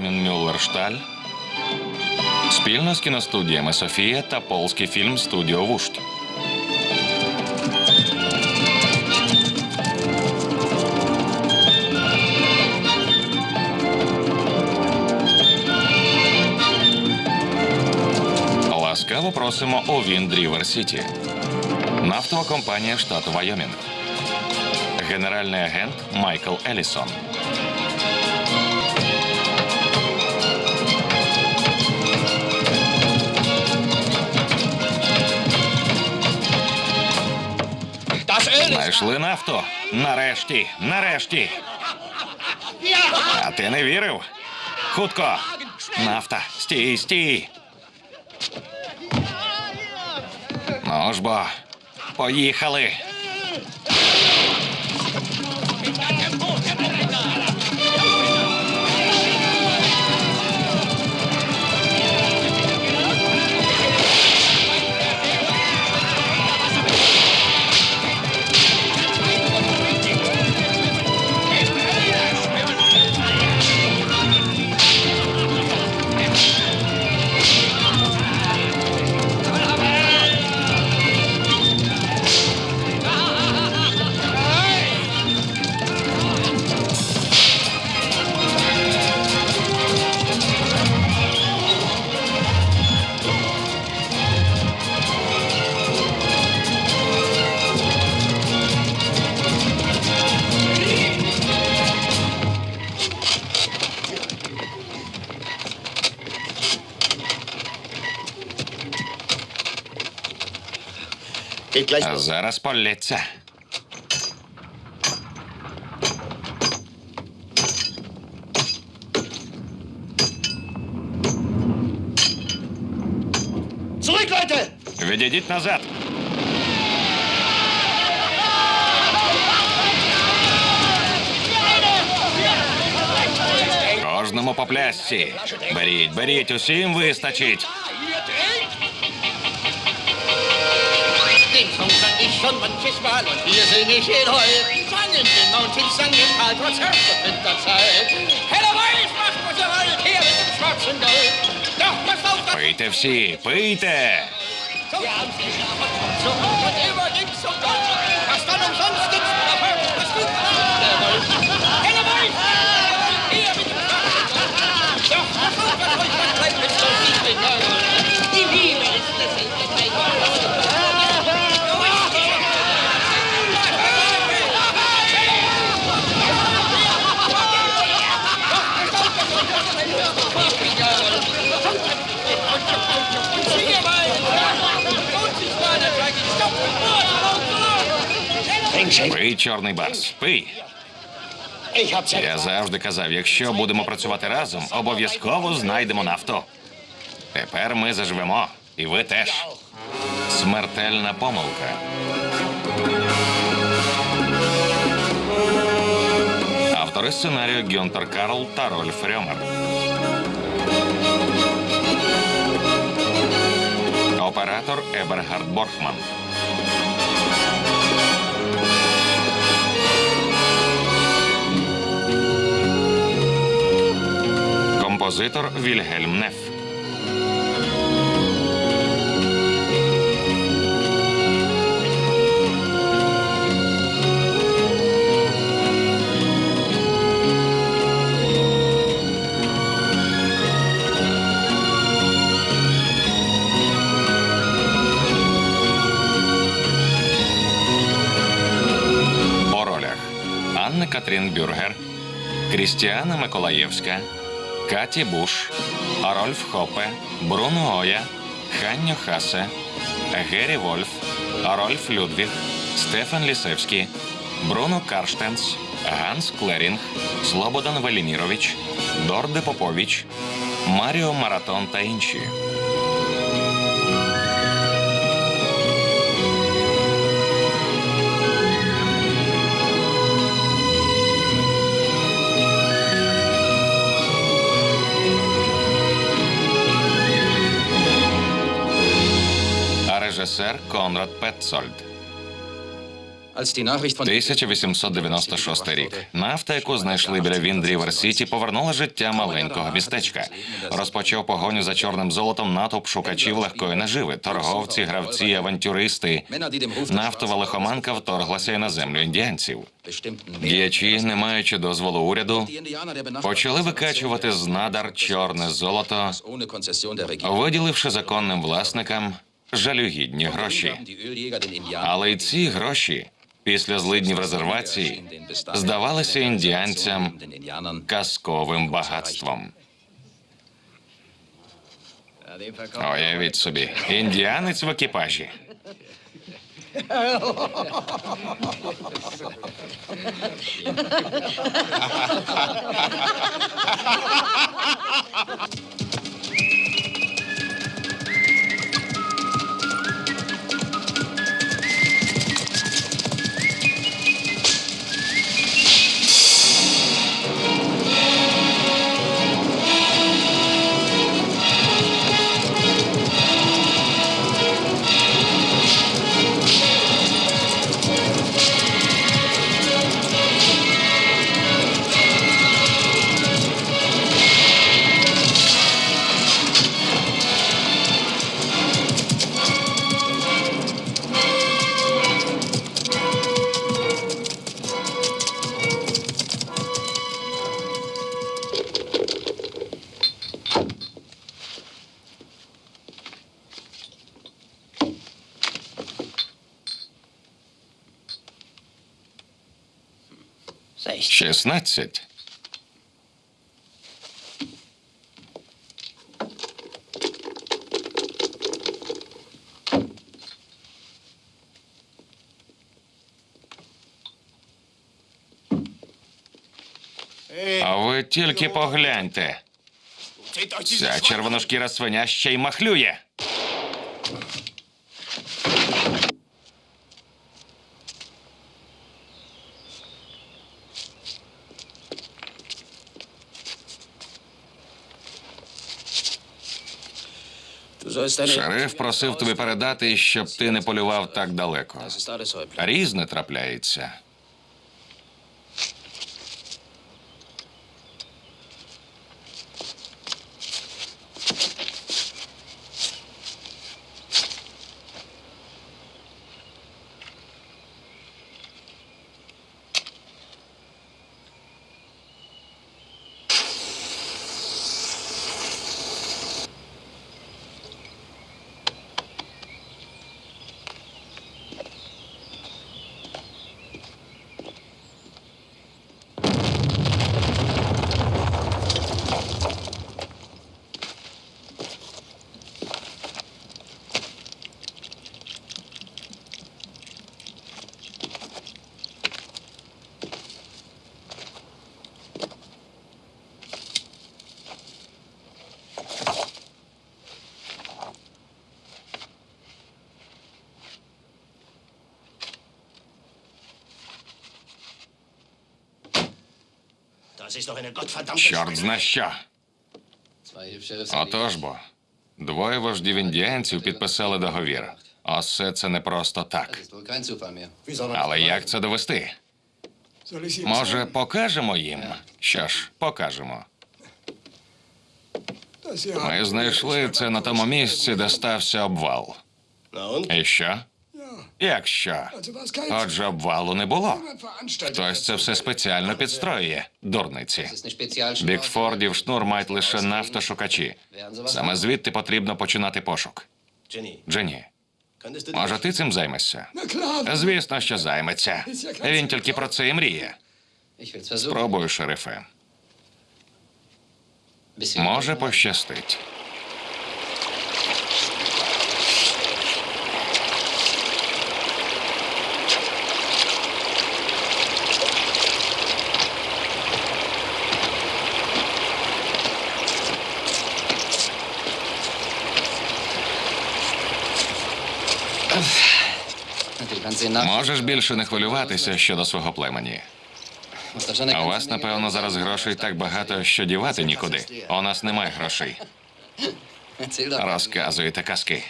Войко Мітіч і Армін Мюллершталь спільно з кіностудіями Софія та Полський фільм Студіо Вушт. Ласкаво просимо у Вінд Рівер Сіті. Нафтова компанія штату Вайомінг. Генеральний агент Майкл Елісон. Знайшли нафту. Нарешті, нарешті. А ти не вірив? Хутко. Нафта. Стій, стій. Ну ж бо. Поїхали. зараз полється. Zurück, Leute! Відійдіть назад. Кожному по плясці. Беріть, беріть, усім вистачить. Den Song sang ich schon manches Mal und hier sing ich ihn heut. Sangen den Mountains, sangen Karl trotz Herbst und Winterzeit. Heller Weiß macht, was ihr wollt, her mit dem schwarzen Gold. Doch passt auf, das Пийте всі, пийте. Wir haben's geschafft und so hoch und immer ging's Пий, чорний барс, пий. Я завжди казав, якщо будемо працювати разом, обов'язково знайдемо нафту. Тепер ми заживемо, і ви теж. Смертельна помилка. Автори сценарію Гюнтер Карл та Рольф Рьомер. Оператор Ебергард Борхман. Композитор Вільгельм Неф. Анна Катрін Бюргер, Крістіана Миколаєвська, Каті Буш, Рольф Хопе, Бруно Оя, Ханньо Хасе, Гері Вольф, Рольф Людвіг, Стефан Лісевський, Бруно Карштенс, Ганс Клерінг, Слободан Велімірович, Джордже Попович, Маріо Маратон та інші. Режисер Конрад Петцольд. Als die Nachricht von 1896 рік. Нафта, яку знайшли біля Віндрівер Сіті, повернула життя маленького містечка. Розпочав погоню за чорним золотом натовп шукачів легкої наживи, торговці, гравці, авантюристи. Нафтова лихоманка вторглася й на землю індіанців. Діячі, не маючи дозволу уряду, почали викачувати з надар чорне золото, виділивши законним власникам жалюгідні гроші. Але й ці гроші після злиднів резервації здавалися індіанцям казковим багатством. Уявіть собі, індіанець в екіпажі. Шістнадцять. А ви тільки погляньте. Ця червоношкіра свиня ще й махлює. Шериф просив тобі передати, щоб ти не полював так далеко. Різне трапляється. Чорт зна що. Отож бо, двоє вождів індіанців підписали договір. А все це не просто так. Але як це довести? Може, покажемо їм? Що ж, покажемо. Ми знайшли це на тому місці, де стався обвал. І що? Як що? Отже, обвалу не було. Хтось це все спеціально підстроює. Дурниці. Бікфордів шнур мають лише нафтошукачі. Саме звідти потрібно починати пошук. Джені, може, ти цим займешся? Звісно, що займеться. Він тільки про це і мріє. Спробую, шерифе. Може, пощастить. Можеш більше не хвилюватися щодо свого племені. У вас, напевно, зараз грошей так багато, що дівати нікуди. У нас немає грошей. Розказуєте казки.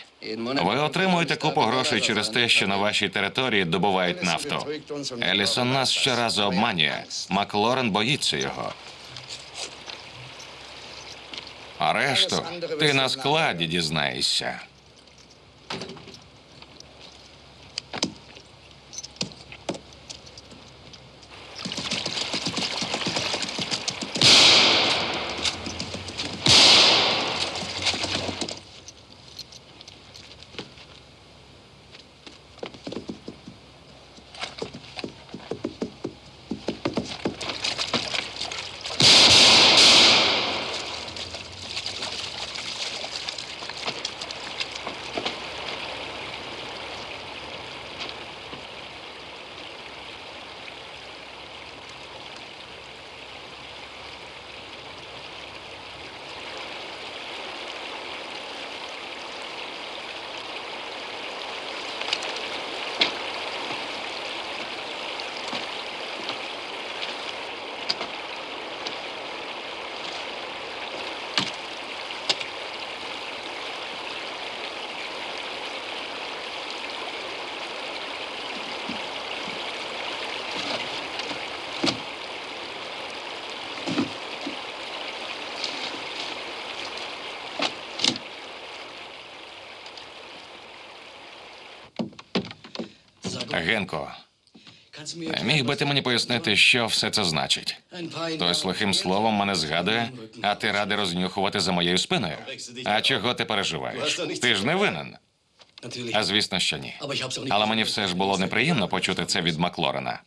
Ви отримуєте купу грошей через те, що на вашій території добувають нафту. Елісон нас щоразу обманює. Маклорен боїться його. А решту ти на складі дізнаєшся. Генко, міг би ти мені пояснити, що все це значить? Хтось лихим словом мене згадує, а ти радий рознюхувати за моєю спиною. А чого ти переживаєш? Ти ж не винен. А звісно, що ні. Але мені все ж було неприємно почути це від Маклорена.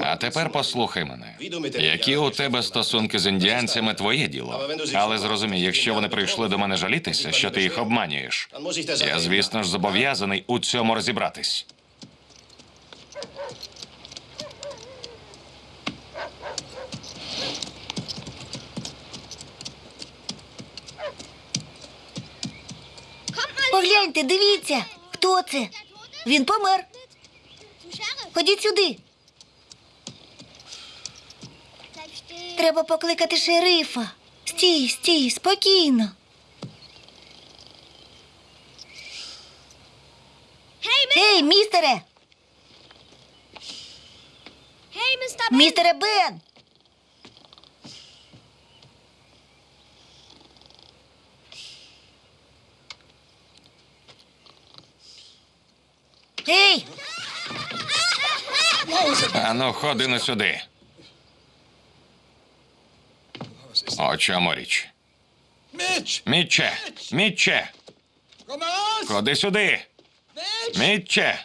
А тепер послухай мене. Які у тебе стосунки з індіанцями, твоє діло. Але зрозумій, якщо вони прийшли до мене жалітися, що ти їх обманюєш. Я, звісно ж, зобов'язаний у цьому розібратись. Погляньте, дивіться, хто це? Він помер. Ходіть сюди. Треба покликати шерифа. Стій, стій, спокійно. Гей, містере! Містере Бен! Гей! Ану, ходи на сюди. О чому річ? Mitch! Мітче! Мітче! Komm mal raus! Ходи сюди! Mitch! Мітче!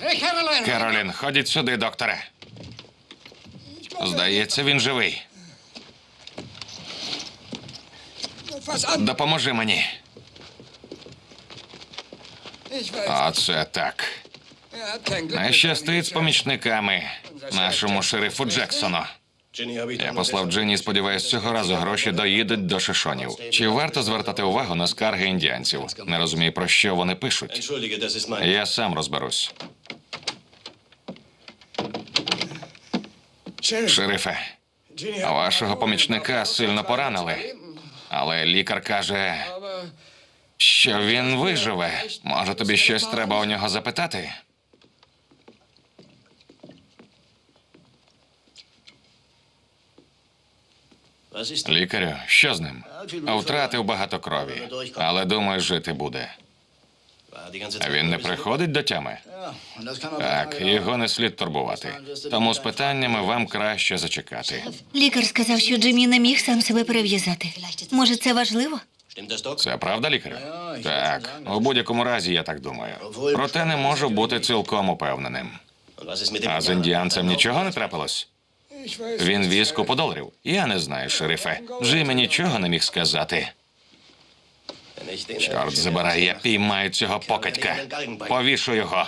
Hey, Caroline! Керолін, ходіть сюди, докторе. Здається, він живий. Fass an! Допоможи мені. Ich weiß, Оце так. Не щастить з помічниками нашому шерифу Джексону. Я послав Джинні, сподіваюсь, цього разу гроші доїдуть до шишонів. Чи варто звертати увагу на скарги індіанців? Не розумію, про що вони пишуть. Я сам розберусь. Шерифе, вашого помічника сильно поранили. Але лікар каже, що він виживе. Може, тобі щось треба у нього запитати? Лікарю, що з ним? Втратив багато крові, але думаю, жити буде. Він не приходить до тями? Так, його не слід турбувати. Тому з питаннями вам краще зачекати. Лікар сказав, що Джиммі не міг сам себе перев'язати. Може, це важливо? Це правда, лікарю? Так, у будь-якому разі я так думаю. Проте не можу бути цілком упевненим. А з індіанцем нічого не трапилось? Він віз купу. Я не знаю, шерифе. Джиммі нічого не міг сказати. Чорт забирай, я піймаю цього покатька. Повішу його.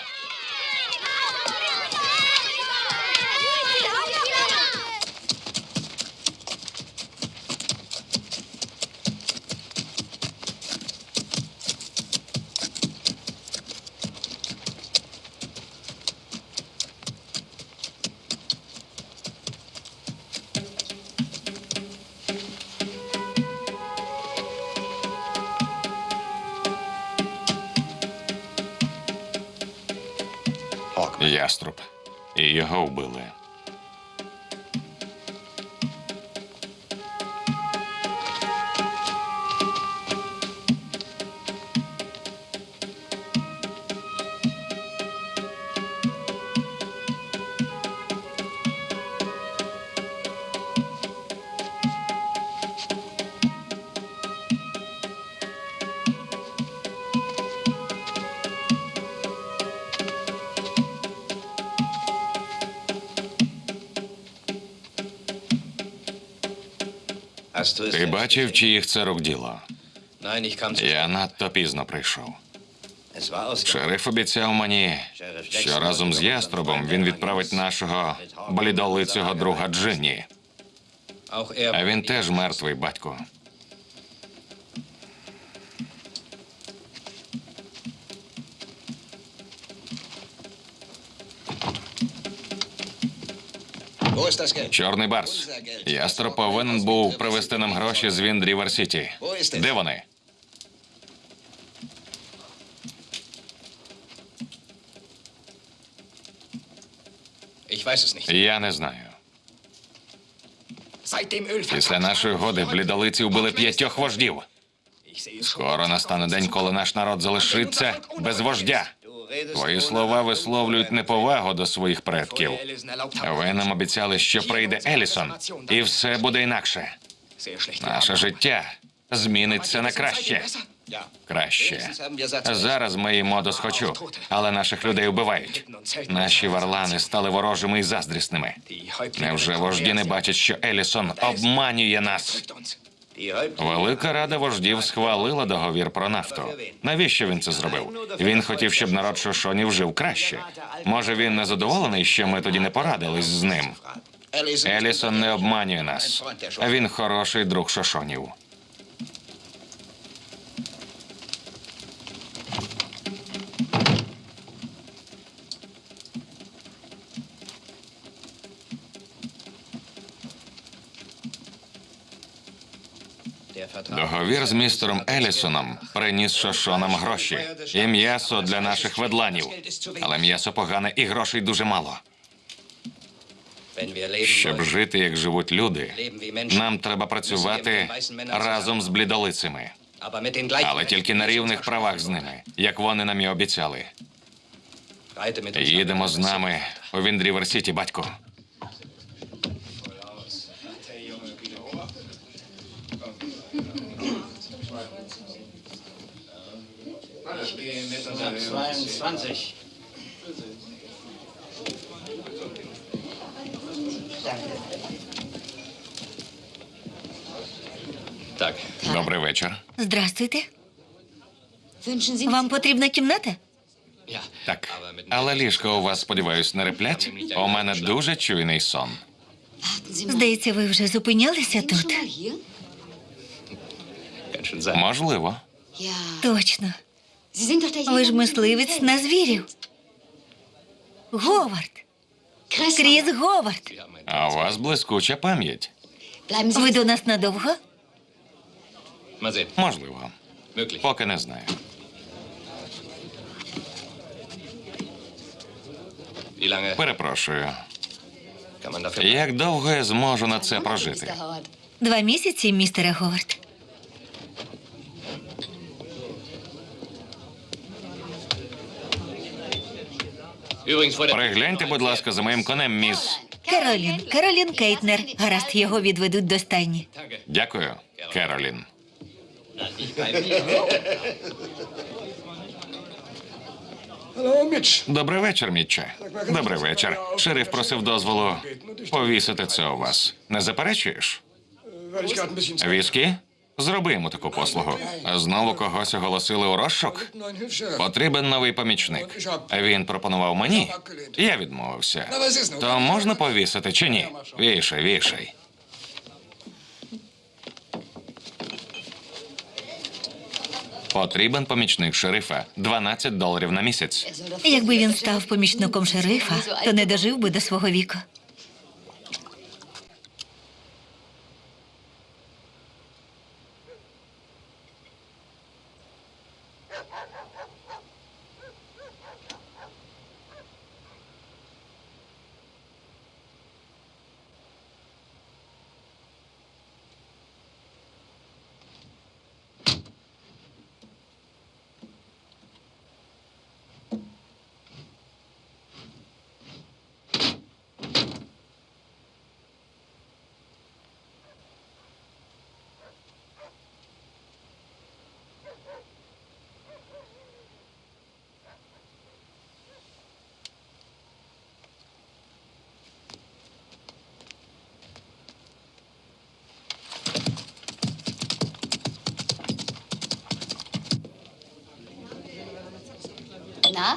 І його Ти бачив, чиїх це рук діло? Я надто пізно прийшов. Шериф обіцяв мені, що разом з яструбом він відправить нашого блідолицього друга Джинні. Er. А він теж мертвий батько. Чорний барс. Яструб повинен був привезти нам гроші з Віндрівер Сіті. Де вони? Я не знаю. Після нашої годи блідолиці вбили п'ятьох вождів. Скоро настане день, коли наш народ залишиться без вождя. Твої слова висловлюють неповагу до своїх предків. Ви нам обіцяли, що прийде Елісон, і все буде інакше. Наше життя зміниться на краще. Краще. Зараз ми їмо досхочу, але наших людей вбивають. Наші варлани стали ворожими і заздрісними. Невже вожді не бачать, що Елісон обманює нас? Велика рада вождів схвалила договір про нафту. Навіщо він це зробив? Він хотів, щоб народ Шошонів жив краще. Може, він не задоволений, що ми тоді не порадились з ним. Елісон не обманює нас. Він хороший друг Шошонів. Договір з містером Елісоном приніс Шошонам гроші і м'ясо для наших ведланів. Але м'ясо погане і грошей дуже мало. Щоб жити, як живуть люди, нам треба працювати разом з блідолицями, але тільки на рівних правах з ними, як вони нам і обіцяли. Їдемо з нами у Віндрівер Сіті, батько. Так. Добрий вечір. Здрастуйте. Вам потрібна кімната? Так, але ліжко у вас, сподіваюсь, не реплять? У мене дуже чуйний сон. Здається, ви вже зупинялися тут. Можливо. Точно. Ви ж мисливець на звірів. Говард. Кріс Говард. А у вас блискуча пам'ять. Ви до нас надовго? Можливо. Поки не знаю. Перепрошую. Як довго я зможу на це прожити? Два місяці, містере Говард. Перегляньте, будь ласка, за моїм конем, міс. Керолін. Керолін Кейтнер. Гаразд, його відведуть до стайні. Дякую, Керолін. Добрий вечір, Мітче. Добрий вечір. Шериф просив дозволу повісити це у вас. Не заперечуєш? Віскі? Зроби йому таку послугу. Знову когось оголосили у розшук? Потрібен новий помічник. Він пропонував мені. Я відмовився. То можна повісити чи ні? Вішай, вішай. Потрібен помічник шерифа 12 доларів на місяць. Якби він став помічником шерифа, то не дожив би до свого віку.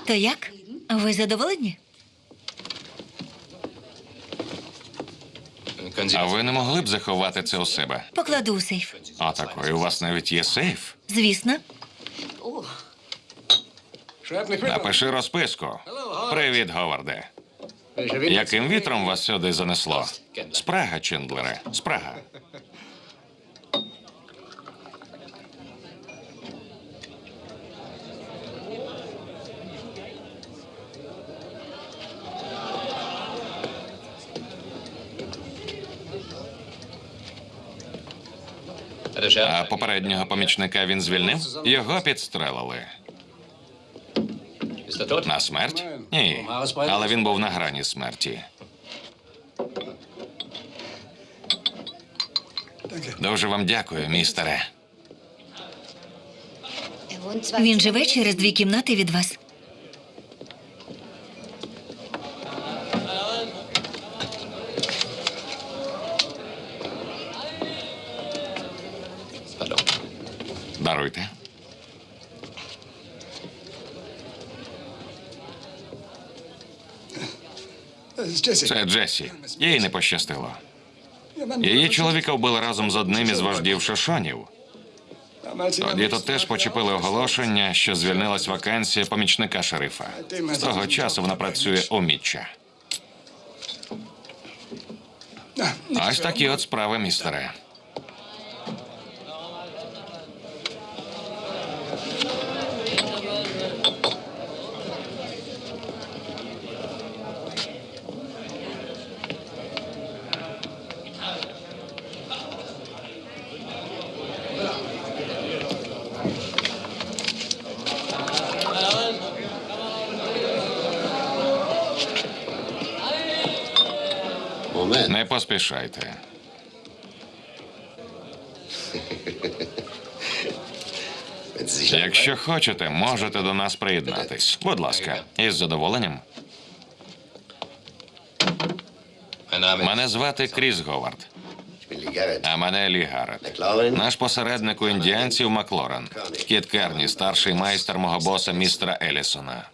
То як? Ви задоволені? А ви не могли б заховати це у себе? Покладу у сейф. А такої у вас навіть є сейф. Звісно. Напиши розписку. Привіт, Говарде. Яким вітром вас сюди занесло? Спрага, Чендлере, спрага. А попереднього помічника він звільнив? Його підстрелили. На смерть? Ні. Але він був на грані смерті. Дуже вам дякую, містере. Він живе через дві кімнати від вас. Це Джесі. Їй не пощастило. Її чоловіка вбили разом з одним із вождів шошонів. Тоді тут теж почепили оголошення, що звільнилась вакансія помічника шерифа. З того часу вона працює у Мітча. Ось такі от справи, містере. Sich Якщо хочете, можете до нас приєднатись. Будь ласка, із задоволенням. Мене звати Кріс Говард, а мене Лі Гаррет. Наш посередник у індіанців Маклорен. Кіт Керні, старший майстер мого боса містера Елісона.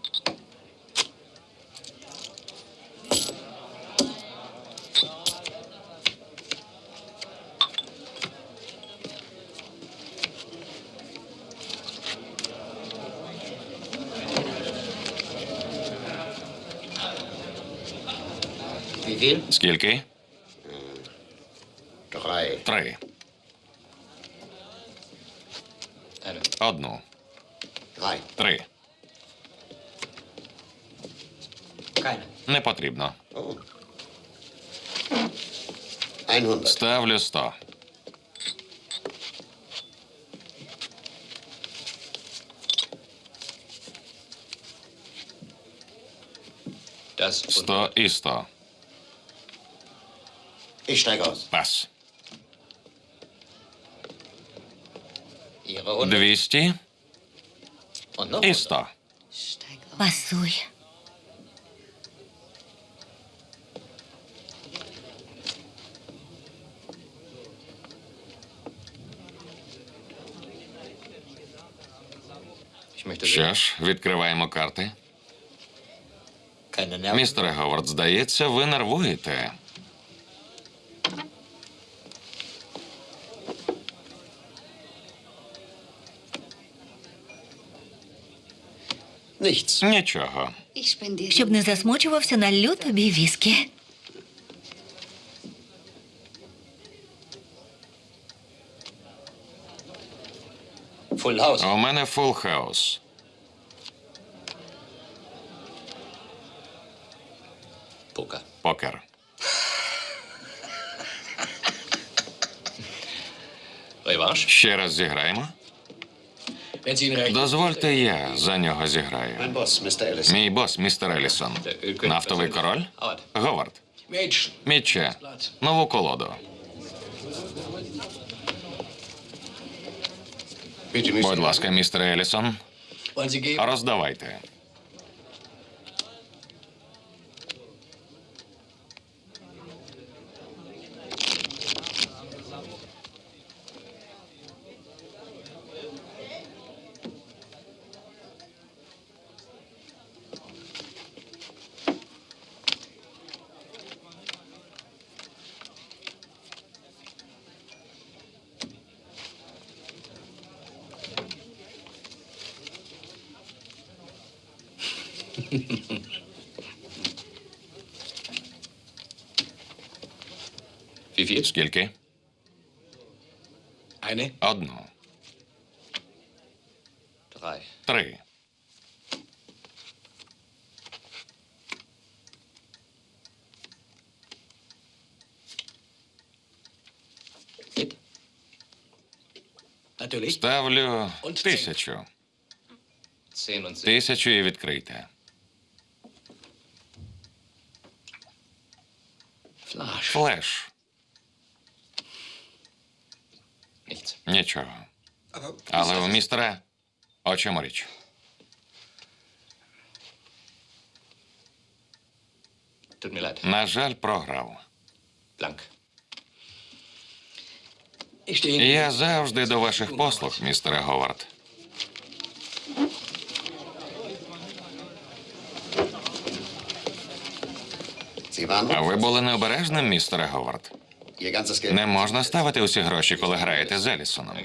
Скільки? Drei. Три. Одну. Три. Не потрібно. 100. Ставлю сто. Сто і сто. Ich steige aus. Und noch і 100. сто. Steig auf. Пасує. ich. Що ж, відкриваємо карти. Містере Говард, здається, ви нервуєте. Нічого. Щоб не засмучувався, налью тобі віскі. У мене full house. Poker. Покер. Ще раз зіграємо. Дозвольте, я за нього зіграю. Мій бос, містер Елісон. Нафтовий король? Говард. Мітче. Нову колоду. Будь ласка, містер Елісон, роздавайте. Wie? Скільки? Одну. Три. Ставлю тисячу. Тисячу і відкрийте. Флеш. Нічого. Але у містера о чому річ? На жаль, програв. Я завжди до ваших послуг, містере Говард. А ви були необережним, містере Говард. Не можна ставити усі гроші, коли граєте з Елісоном.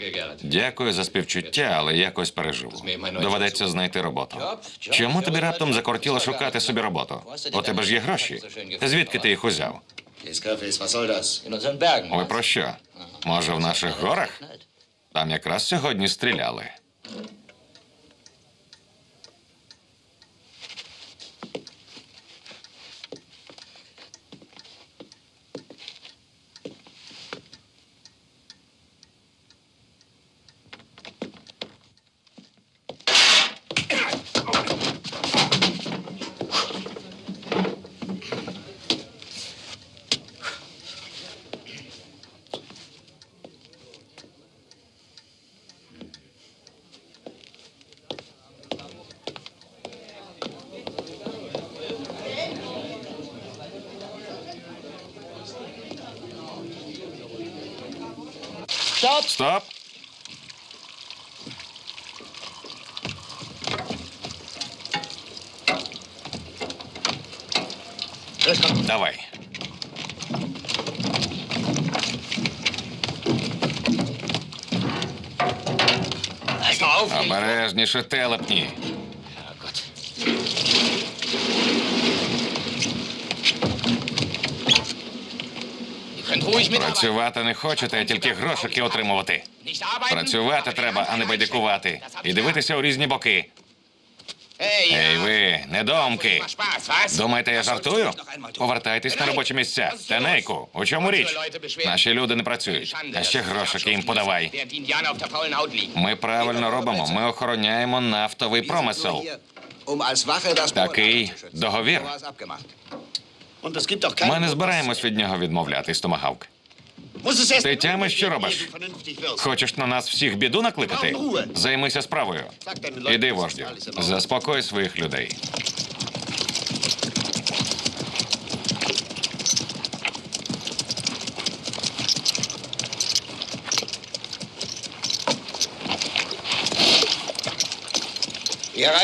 Дякую за співчуття, але якось переживу. Доведеться знайти роботу. Чому тобі раптом закортіло шукати собі роботу? У тебе ж є гроші. Звідки ти їх узяв? Ви про що? Може, в наших горах? Там якраз сьогодні стріляли. Стоп! Давай. Обережніше телепні. Ruhig mitarbeiten. Працювати не хочете, а тільки грошики отримувати. Працювати треба, а не байдикувати. І дивитися у різні боки. Ей ви, was? Думаєте, я жартую? Повертайтесь на робочі місця. Тенейку, у чому річ? Наші люди не працюють. А ще грошики їм подавай. Ми правильно робимо. Ми охороняємо нафтовий промисел. Такий договір. Ми не збираємось від нього відмовлятись, томагавк. Ти тямиш, що робиш? Хочеш на нас всіх біду накликати? Займися справою. Іди, вождю. Заспокой своїх людей.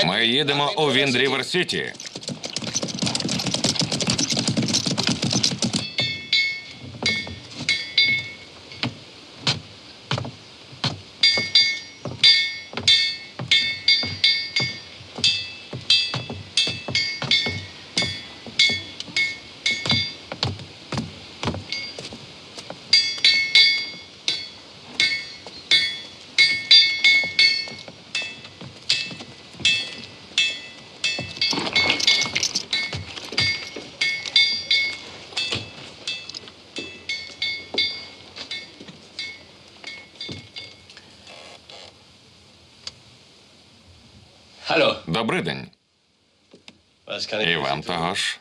Ми їдемо у Віндрівер Сіті. Kann І вам того ж.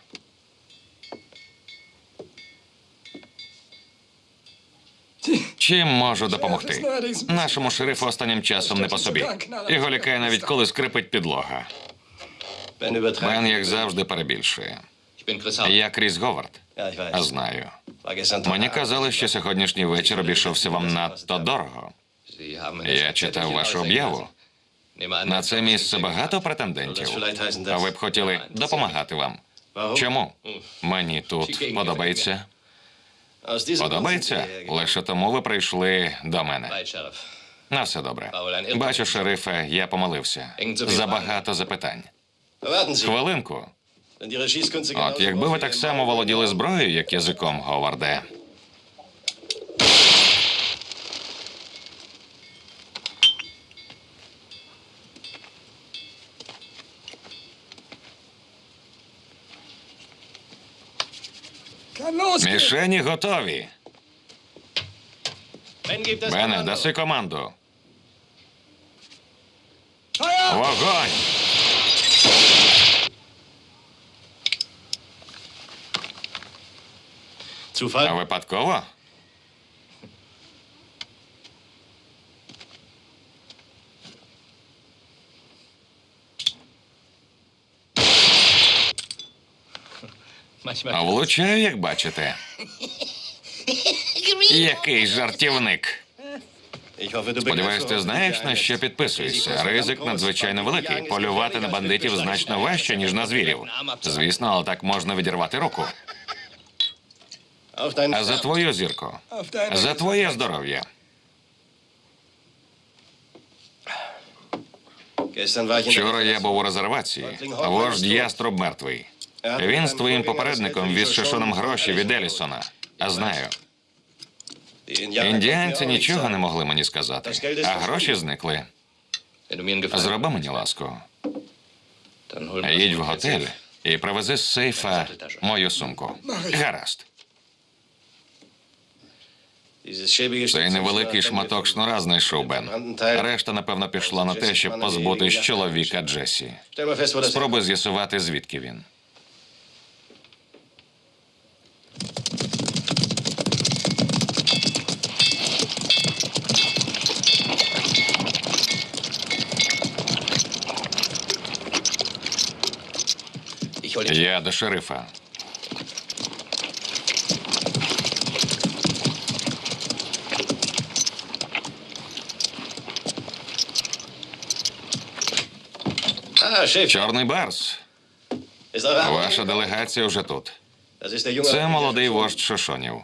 Чим можу допомогти? Нашому шерифу останнім часом не по собі. Його лякає навіть коли скрипить підлога. Бен, як завжди, перебільшує. Я Кріс Говард. А знаю. Мені казали, що сьогоднішній вечір обійшовся вам надто дорого. Я читав вашу об'яву. На це місце багато претендентів. А ви б хотіли допомагати вам. Чому? Мені тут подобається. Подобається? Лише тому ви прийшли до мене. На все добре. Бачу, шерифе, я помилився. Забагато запитань. Хвилинку. От якби ви так само володіли зброєю, як язиком, Говарде. Мішені готові. Бене, даси команду. Вогонь! А Випадково? Влучаю, як бачите. Який жартівник. Сподіваюсь, ти знаєш, на що підписуєшся. Ризик надзвичайно великий. Полювати на бандитів значно важче, ніж на звірів. Звісно, але так можна відірвати руку. А за твою зірку. За твоє здоров'я. Вчора я був у резервації. Вождь яструб мертвий. Він з твоїм попередником віз Шишоном гроші від Елісона. А знаю, індіанці нічого не могли мені сказати. А гроші зникли. Зроби мені ласку. Їдь в готель і привези з сейфа мою сумку. Гаразд. Цей невеликий шматок шнура знайшов Бен. Решта, напевно, пішла на те, щоб позбутись чоловіка Джесі. Спробуй з'ясувати, звідки він. Я до шерифа. Чорний барс. Ваша делегація вже тут. Це молодий вождь Шошонів.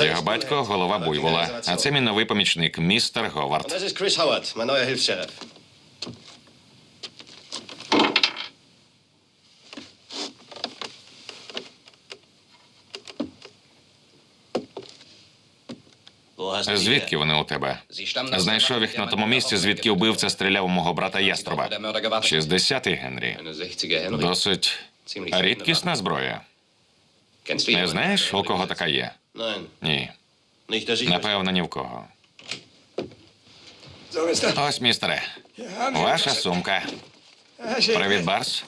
Його батько голова буйвола, а це мій новий помічник, містер Говард. Звідки вони у тебе? Знайшов їх на тому місці, звідки вбивця стріляв у мого брата Яструба. Der Mörder gewartet. 60-й Генрі. Eine 60er Henry. Досить рідкісна зброя. Не знаєш, у кого така є? Ні. ich... Напевно, ні в кого. Ось, містере, ваша сумка. Привіт, Барс.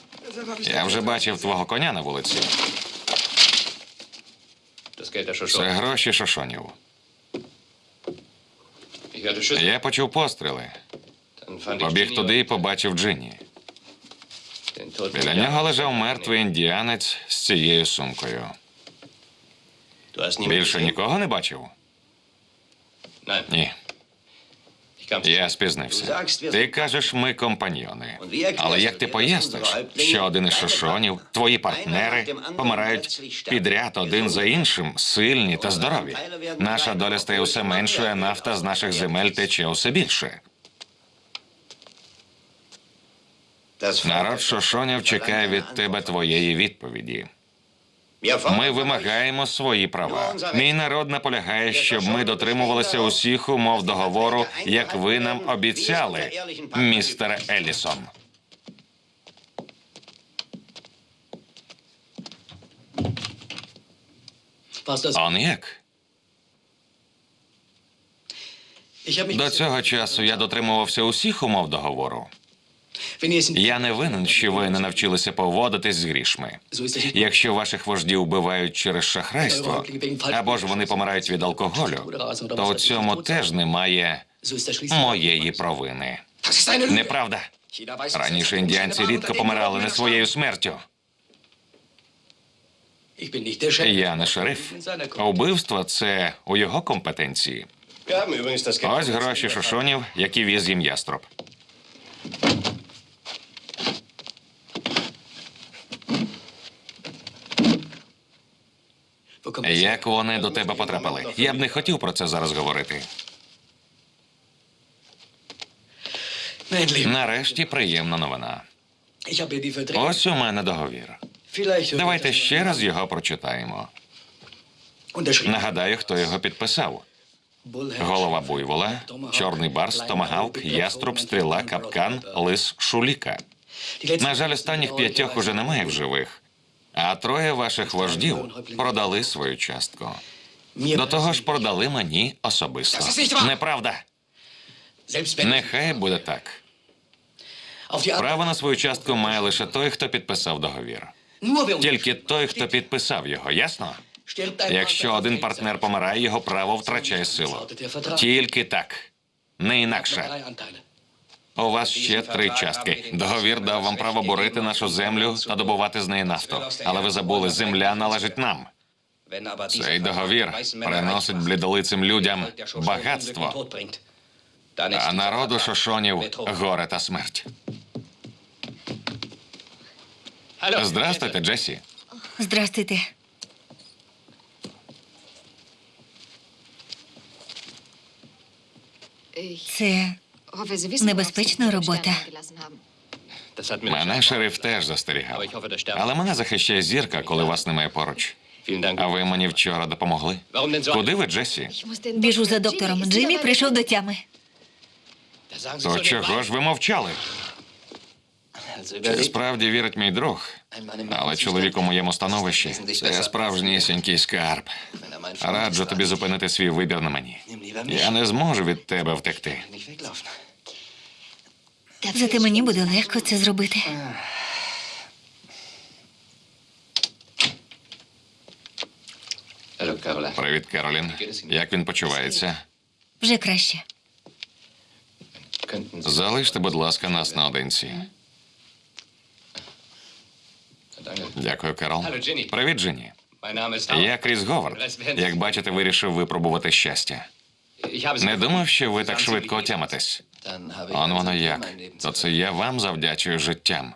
Я вже бачив твого коня на вулиці. Це гроші шошонів. Я почув постріли. Ich Побіг туди і побачив Джинні. Den Біля нього лежав мертвий індіанець з цією сумкою. Більше нікого не бачив? Ні. Я спізнився. Ти кажеш, ми компаньйони. Але як ти поясниш, що один із шошонів, твої партнери, помирають підряд один за іншим, сильні та здорові? Наша доля стає усе меншою, а нафта з наших земель тече усе більше. Народ шошонів чекає від тебе твоєї відповіді. Ми вимагаємо свої права. Мій народ наполягає, щоб ми дотримувалися усіх умов договору, як ви нам обіцяли, містере Елісон. Он як? До цього часу я дотримувався усіх умов договору. Я не винен, що ви не навчилися поводитись з грішми. Якщо ваших вождів вбивають через шахрайство, або ж вони помирають від алкоголю, то у цьому теж немає моєї провини. Неправда. Раніше індіанці рідко помирали не своєю смертю. Я не шериф. А це у його компетенції. Ось гроші шошонів, які віз їм яструб. Як вони до тебе потрапили? Я б не хотів про це зараз говорити. Нарешті приємна новина. Ось у мене договір. Давайте ще раз його прочитаємо. Нагадаю, хто його підписав. Голова буйвола, чорний барс, томагавк, яструб, стріла, капкан, лис, шуліка. На жаль, останніх п'ятьох уже немає в живих. А троє ваших вождів продали свою частку. До того ж, продали мені особисто. Неправда. Нехай буде так. Право на свою частку має лише той, хто підписав договір. Тільки той, хто підписав його, ясно? Якщо один партнер помирає, його право втрачає силу. Тільки так. Не інакше. У вас ще три частки. Договір дав вам право борити нашу землю та добувати з неї нафту. Але ви забули, земля належить нам. Цей договір приносить блідолицим людям багатство, а народу шошонів горе та смерть. Здрастуйте, Джесі. Здрастуйте. Це Небезпечна робота. Мене шериф теж застерігав. Але мене захищає зірка, коли вас немає поруч. А ви мені вчора допомогли. Куди ви, Джесі? Біжу за доктором. Джиммі прийшов до тями. То чого ж ви мовчали? Чи справді вірить мій друг? Але чоловік у моєму становищі це справжнісінький скарб. Раджу тобі зупинити свій вибір на мені. Я не зможу від тебе втекти. Зате мені буде легко це зробити. Привіт, Керолін. Як він почувається? Вже краще. Залиште, будь ласка, нас наодинці. Дякую, Керол. Привіт, Джинні. Я Кріс Говард. Як бачите, вирішив випробувати щастя. Не думав, що ви так швидко отямитесь. Он воно як. То це я вам завдячую життям.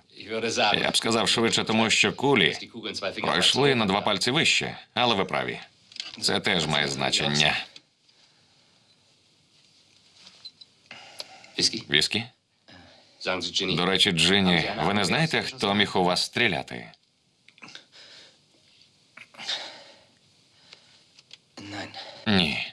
Я б сказав швидше, тому що кулі пройшли на два пальці вище, але ви праві. Це теж має значення. Віскі? До речі, Джинні, ви не знаєте, хто міг у вас стріляти? Ні.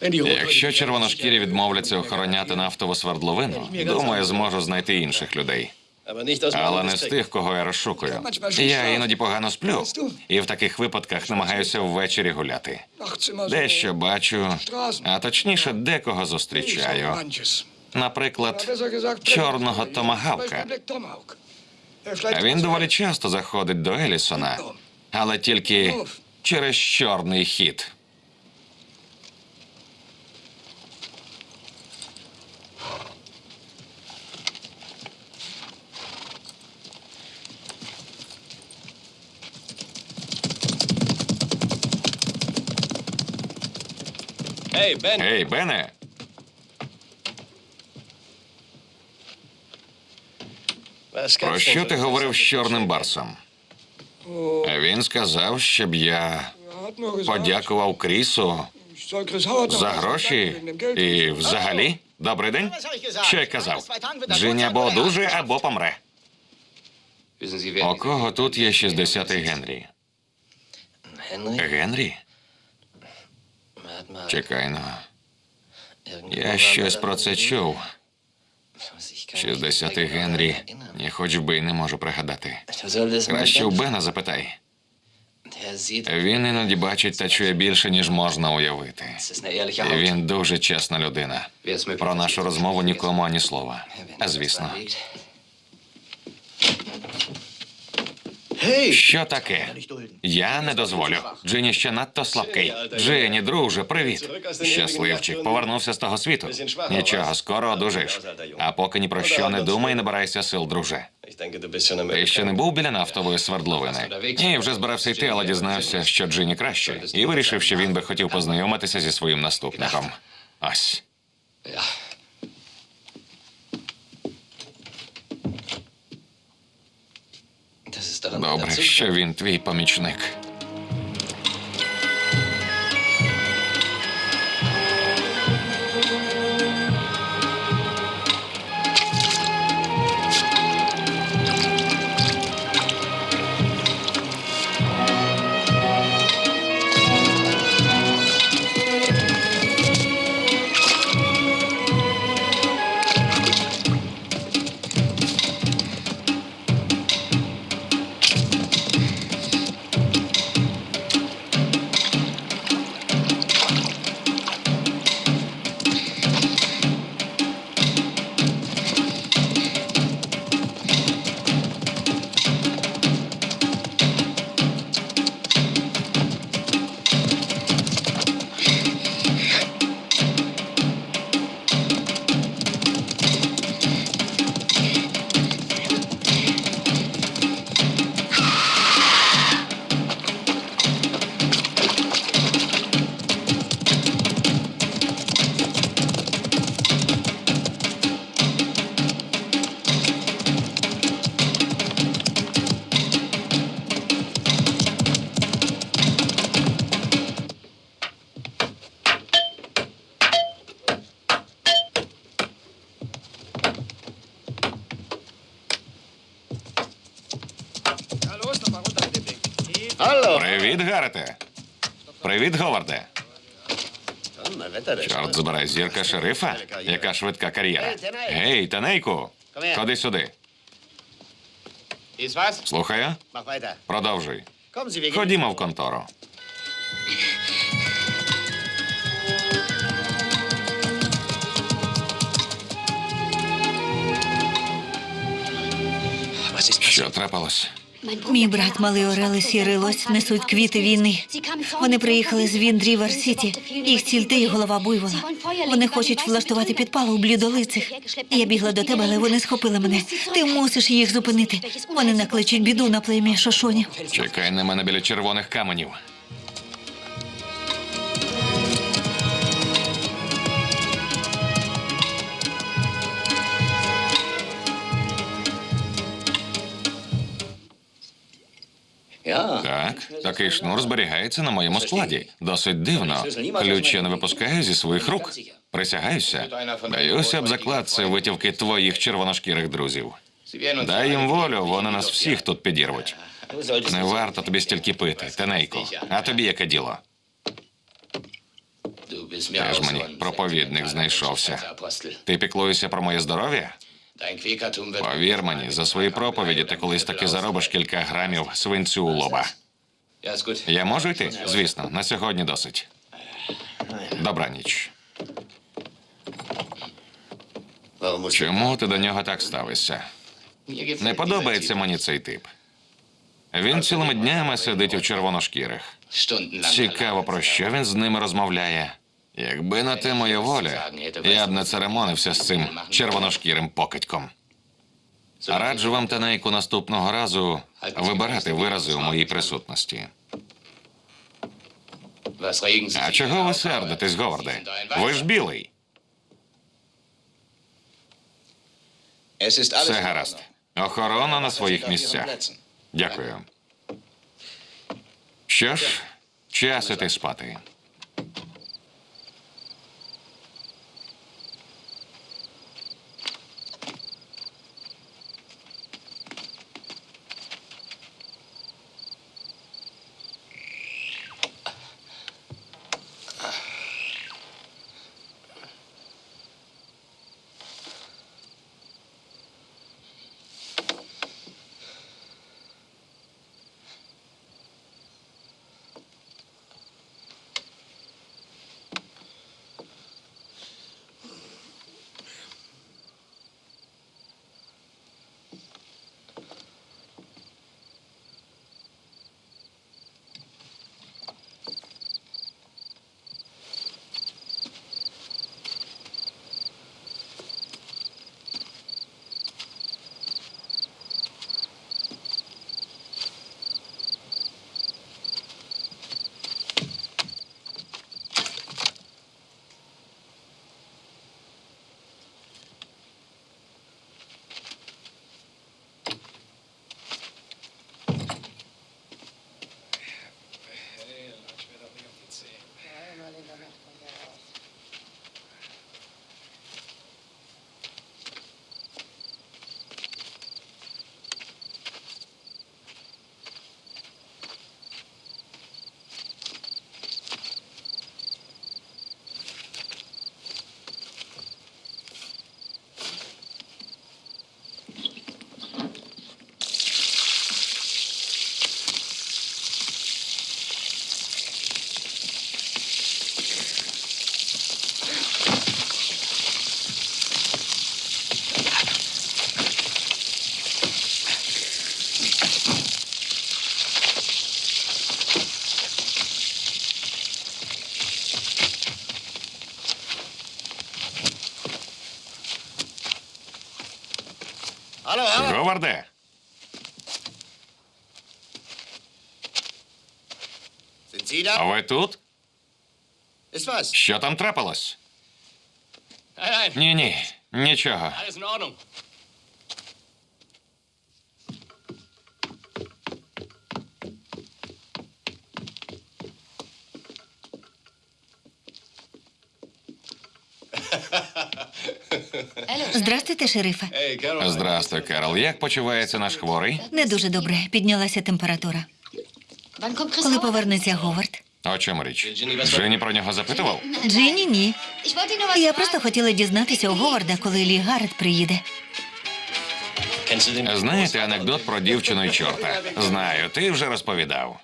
Якщо червоношкірі відмовляться охороняти нафтову свердловину, думаю, зможу знайти інших людей. Але не з тих, кого я розшукую. Я іноді погано сплю, і в таких випадках намагаюся ввечері гуляти. Дещо бачу, а точніше, декого зустрічаю. Наприклад, чорного томагавка. Він доволі часто заходить до Елісона, але тільки через чорний хід. Hey, Ben. Ей, Бене, про що ти говорив з чорним барсом? Він сказав, щоб я подякував Крісу за гроші і взагалі. Добрий день. Що я казав? Джині або одужує, або помре. У кого тут є 60-й Генрі? Генрі? Чекай ну. Я щось про це чув. 60-й Генрі. Ні, хоч би й не можу пригадати. Краще у Бена запитай. Він іноді бачить та чує більше, ніж можна уявити. І він дуже чесна людина. Про нашу розмову нікому ані слова. А звісно. Що таке? Я не дозволю. Джині ще надто слабкий. Джині, друже, привіт. Щасливчик, повернувся з того світу. Нічого, скоро одужаєш. А поки ні про що не думай, набирайся сил, друже. Ти ще не був біля нафтової свердловини? Ні, вже збирався йти, але дізнався, що Джині краще, і вирішив, що він би хотів познайомитися зі своїм наступником. Ось. Добре, що він твій помічник. Забирай зірка шерифа. Яка швидка кар'єра. Гей, Танейку, ходи сюди. Слухаю. Продовжуй. Ходімо в контору. Що трапилось? Мій брат, малий Орел і сірий лось несуть квіти війни. Вони приїхали з Віндрівер Сіті. Їх ціль ти і голова буйвола. Вони хочуть влаштувати підпал у блідолицих. Я бігла до тебе, але вони схопили мене. Ти мусиш їх зупинити. Вони накличуть біду на плем'я Шошоні. Чекай на мене біля червоних каменів. Так, такий шнур зберігається на моєму складі. Досить дивно. Ключ я не випускаю зі своїх рук. Присягаюся. Даюся б заклад, це витівки твоїх червоношкірих друзів. Дай їм волю, вони нас всіх тут підірвуть. Не варто тобі стільки пити, Тенейко. А тобі яке діло? Теж мені проповідник знайшовся. Ти піклуєшся про моє здоров'я? Повір мені, за свої проповіді ти колись таки заробиш кілька грамів свинцю у лоба. Я можу йти? Звісно, на сьогодні досить. Musst du... Чому ти до нього так ставишся? Не подобається мені цей тип. Він цілими днями сидить у червоношкірих. Цікаво, про що він з ними розмовляє. Якби на те моя воля, я б не церемонився з цим червоношкірим покидьком. Раджу вам, Танейку, наступного разу вибирати вирази у моїй присутності. А чого ви сердитесь, Говарде? Ви ж білий. Все гаразд. Охорона на своїх місцях. Дякую. Що ж, час іти спати. Говарде! Sind Sie da? Ви тут? Ist was? Що там трапилось? Nein, nein, Ні, ні, нічого. Здрастуйте, шерифе. Здрастуй, Керол. Як почувається наш хворий? Не дуже добре. Піднялася температура. Коли повернеться Говард? О чому річ? Жені про нього запитував? Джині, ні. Я просто хотіла дізнатися у Говарда, коли Лі Гаррет приїде. Знаєте анекдот про дівчину і чорта? Знаю, ти вже розповідав.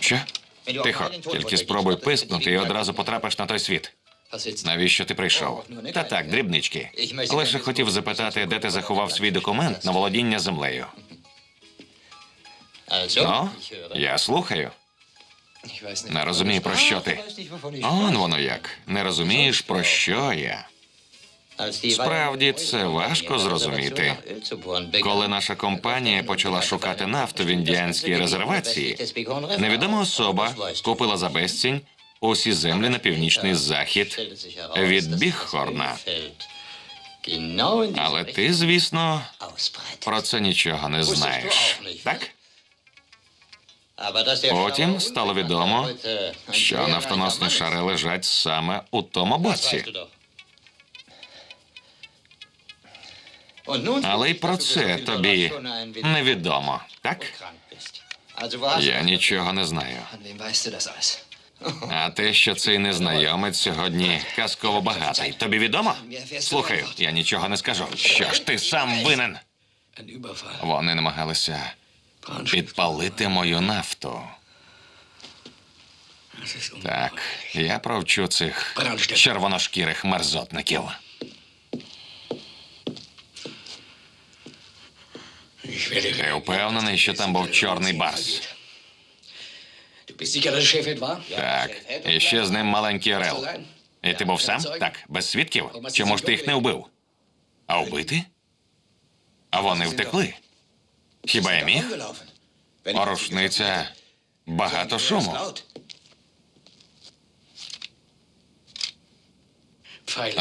Що? Тихо, тільки спробуй пискнути і одразу потрапиш на той світ. Навіщо ти прийшов? Та так, дрібнички. Лише хотів запитати, де ти заховав свій документ на володіння землею. Ну, я слухаю. Не розумію, про що ти. Он воно як. Не розумієш, про що я. Справді, це важко зрозуміти. Коли наша компанія почала шукати нафту в індіанській резервації, невідома особа купила за безцінь усі землі на північний захід від Біххорна. Але ти, звісно, про це нічого не знаєш. Так? Потім стало відомо, що нафтоносні шари лежать саме у тому боці. Але й про це тобі невідомо, так? Я нічого не знаю. А те, що цей незнайомець сьогодні казково багатий, тобі відомо? Слухаю, я нічого не скажу. Що ж ти сам винен? Вони намагалися підпалити мою нафту. Так, я провчу цих червоношкірих мерзотників. Ти впевнений, що там був чорний барс? Так, і ще з ним маленький орел. І ти був сам? Так, без свідків? Чому ж ти їх не вбив? А вбити? А вони втекли. Хіба я міг? Рушниця багато шуму.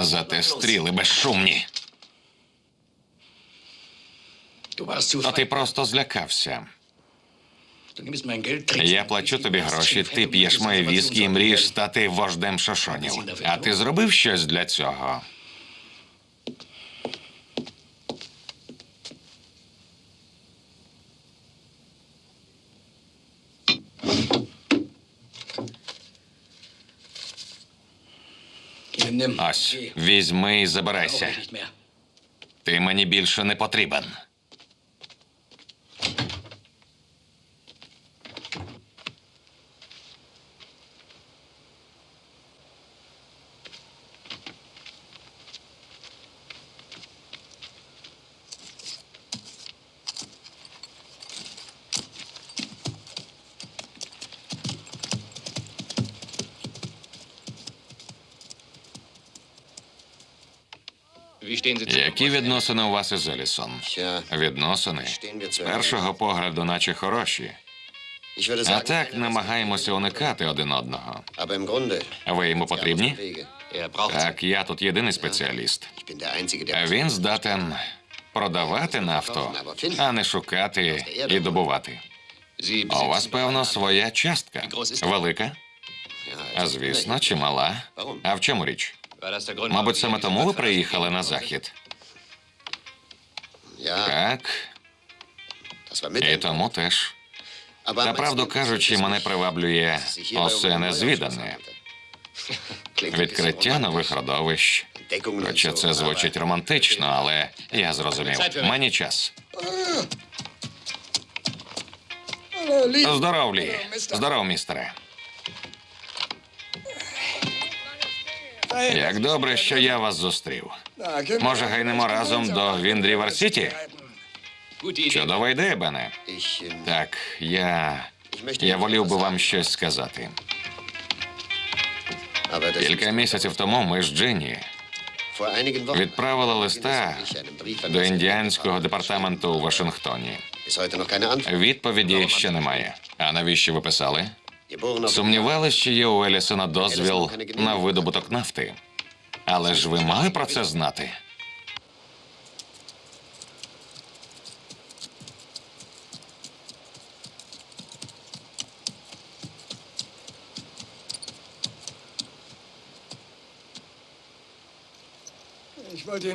Зате стріли безшумні. А ти просто злякався. Я плачу тобі гроші, ти п'єш мої diese віскі і мрієш стати вождем шошонів. А ти зробив щось для цього? Ось, візьми і забирайся. Ти мені більше не потрібен. Які відносини у вас із Елісон? Відносини з першого погляду, наче хороші. А так намагаємося уникати один одного. Ви йому потрібні? Так, я тут єдиний спеціаліст. Він здатен продавати нафту, а не шукати і добувати. У вас, певно, своя частка. Велика? Звісно, чимала. А в чому річ? Мабуть, саме тому ви приїхали на захід. Так, і тому теж. Та правду кажучи, мене приваблює усе незвідане. Відкриття нових родовищ. Хоча це звучить романтично, але я зрозумів. Мені час. Здоров, Лі. Здоров, містере. Як добре, що я вас зустрів. Може, гайнемо разом до Віндрівер Сіті? Чудова ідея, Бене. Так, я. Я волів би вам щось сказати. Кілька місяців тому ми з Джинні Відправила листа до індіанського департаменту у Вашингтоні. Відповіді ще немає. А навіщо ви писали? Сумнівались, що є у Елісона дозвіл на видобуток нафти. Але ж ви мали про це знати.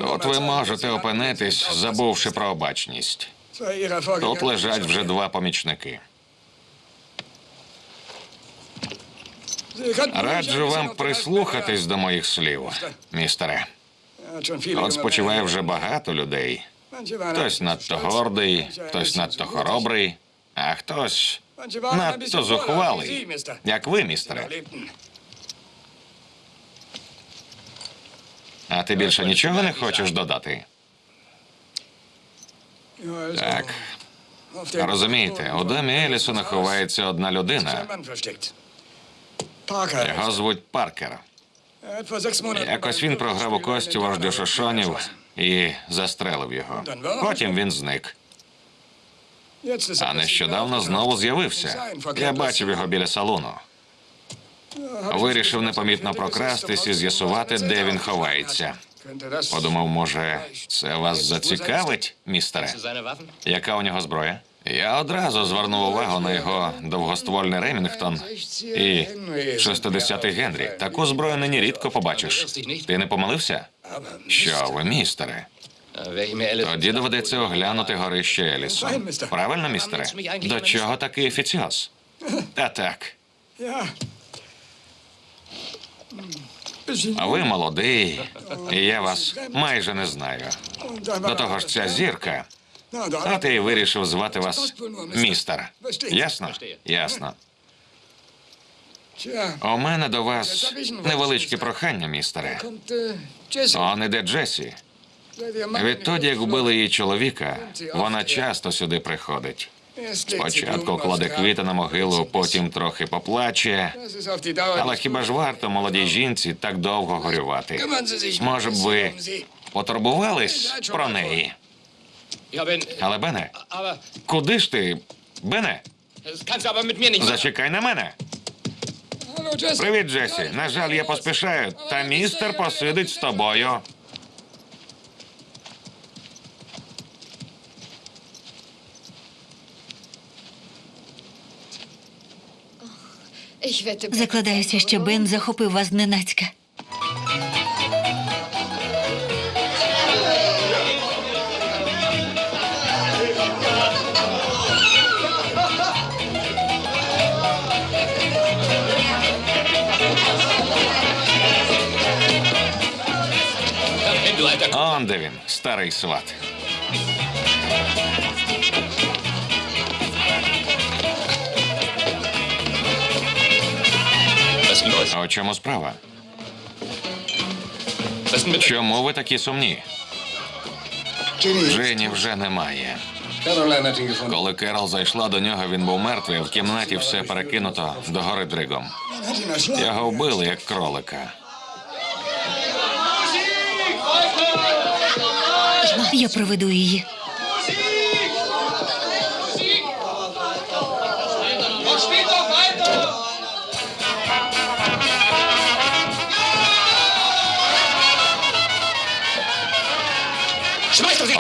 От ви можете опинитись, забувши про обачність. Тут лежать вже два помічники. Раджу вам прислухатись до моїх слів, містере. От спочиває вже багато людей. Хтось надто гордий, хтось надто хоробрий, а хтось надто зухвалий, як ви, містере. А ти більше нічого не хочеш додати? Так, розумієте, у домі Елісона ховається одна людина. Його звуть Паркер. Якось він програв у кості вождю Шошонів і застрелив його. Потім він зник. А нещодавно знову з'явився. Я бачив його біля салону. Вирішив непомітно прокрастись і з'ясувати, де він ховається. Подумав, може, це вас зацікавить, містере? Яка у нього зброя? Я одразу звернув увагу на його довгоствольний Ремінгтон і 60-й Генрі. Таку зброю нині рідко побачиш. Ти не помилився? Що ви, містере? Тоді доведеться оглянути горище Елісон. Правильно, містере? До чого такий офіціоз? Та так. Ви молодий, і я вас майже не знаю. До того ж, ця зірка. От я вирішив звати вас містер. Ясно? Ясно. У мене до вас невеличке прохання, містере. Он іде Джесі. Відтоді, як вбили її чоловіка, вона часто сюди приходить. Спочатку кладе квіти на могилу, потім трохи поплаче. Але хіба ж варто молодій жінці так довго горювати? Може б ви потурбувались про неї? Але Бене, куди ж ти? Бене, зачекай на мене. Привіт, Джесі. На жаль, я поспішаю, та містер посидить з тобою. Закладаюся, що Бен захопив вас зненацька. Он де він, старий сват. А у чому справа? Чому ви такі сумні? Жені вже немає. Коли Керол зайшла до нього, він був мертвий, в кімнаті все перекинуто до гори дригом. Його вбили, як кролика. Я проведу її.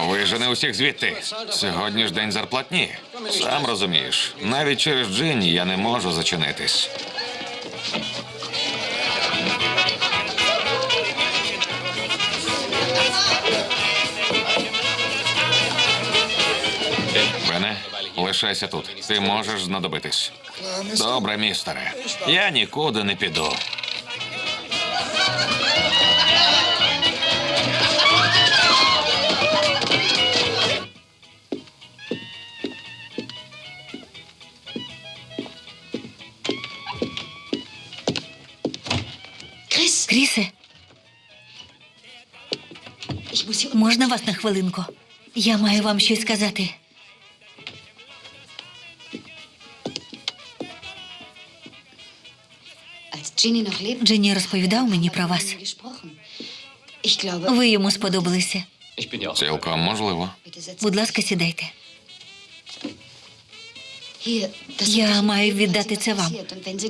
Вижени усіх звідти. Сьогодні ж день зарплатні. Сам розумієш, навіть через Джинні я не можу зачинитись. Лишайся тут. Ти можеш знадобитись. Добре, містере. Я нікуди не піду. Крісе, можна вас на хвилинку? Я маю вам щось сказати. Дженні розповідав мені про вас. Ви йому сподобалися. Цілком можливо. Будь ласка, сідайте. Я маю віддати це вам.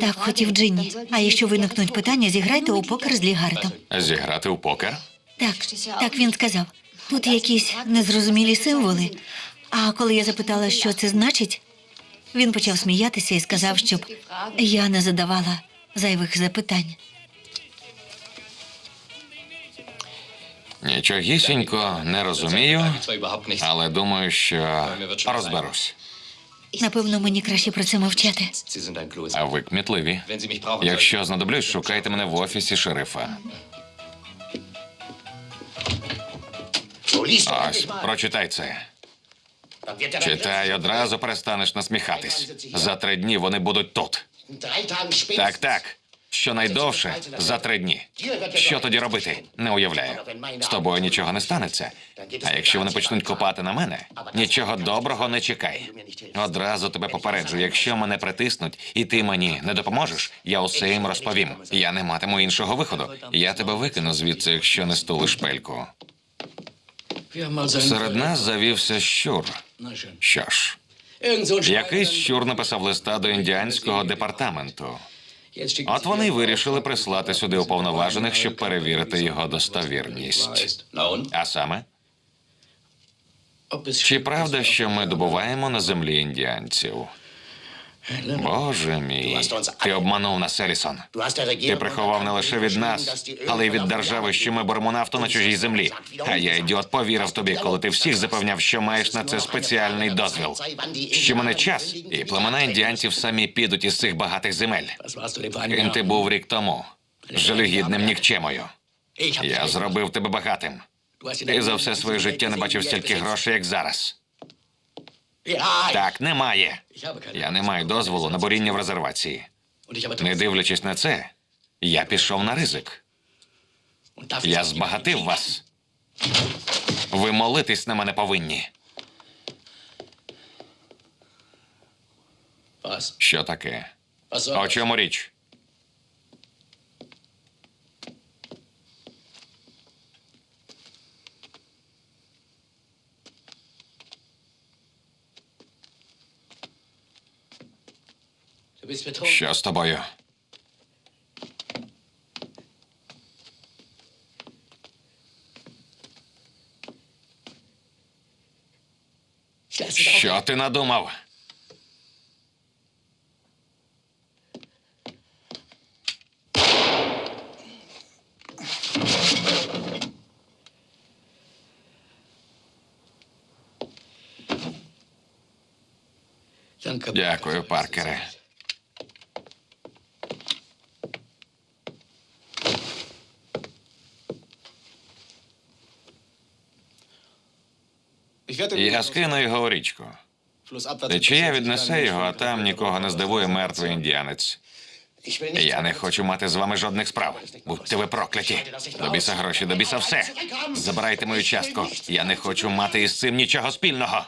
Так хотів Джинні. А якщо виникнуть питання, зіграйте у покер з Лігаретом. Зіграти у покер? Так, так він сказав. Тут якісь незрозумілі символи. А коли я запитала, що це значить, він почав сміятися і сказав, щоб я не задавала зайвих запитань. Нічогісінько не розумію, але думаю, що розберусь. Напевно, мені краще про це мовчати. А ви кмітливі. Якщо знадоблюсь, шукайте мене в офісі шерифа. Ось, прочитай це. Читай, одразу перестанеш насміхатись. За три дні вони будуть тут. Так, так. Щонайдовше за три дні. Що тоді робити? Не уявляю. З тобою нічого не станеться. А якщо вони почнуть копати на мене, нічого доброго не чекай. Одразу тебе попереджу, якщо мене притиснуть і ти мені не допоможеш, я усе їм розповім. Я не матиму іншого виходу. Я тебе викину звідси, якщо не стулиш пельку. Серед нас завівся щур. Що ж, якийсь щур написав листа до індіанського департаменту. От вони й вирішили прислати сюди уповноважених, щоб перевірити його достовірність. А саме, чи правда, що ми добуваємо на землі індіанців? Боже мій, ти обманув нас, Елісон. Ти приховав не лише від нас, але й від держави, що ми беремо нафту на чужій землі. А я, ідіот, повірив тобі, коли ти всіх запевняв, що маєш на це спеціальний дозвіл. Що мене час, і племена індіанців самі підуть із цих багатих земель. Ким ти був рік тому? Жалюгідним нікчемою. Я зробив тебе багатим. Ти за все своє життя не бачив стільки грошей, як зараз. Так, немає. Я не маю дозволу на буріння в резервації. Не дивлячись на це, я пішов на ризик. Я збагатив вас. Ви молитись на мене повинні. Що таке? О чому річ? Що з тобою? Що ти надумав? Дякую, Паркере. Я скину його у річку. Течія віднесе його, а там нікого не здивує мертвий індіанець. Я не хочу мати з вами жодних справ. Будьте ви прокляті. До біса гроші, до біса все. Забирайте мою частку. Я не хочу мати із цим нічого спільного.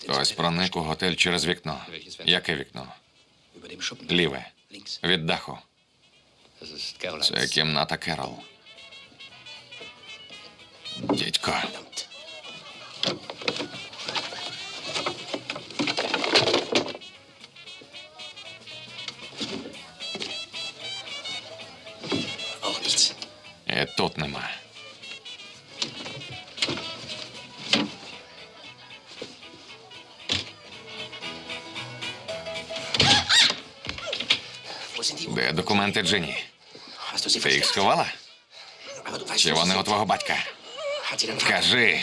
Хтось проник у готель через вікно. Яке вікно? Ліве. Від даху. Це кімната Керол. Дідько. Документи Джині? Ти їх сховала? Чи вони у твого батька? Кажи.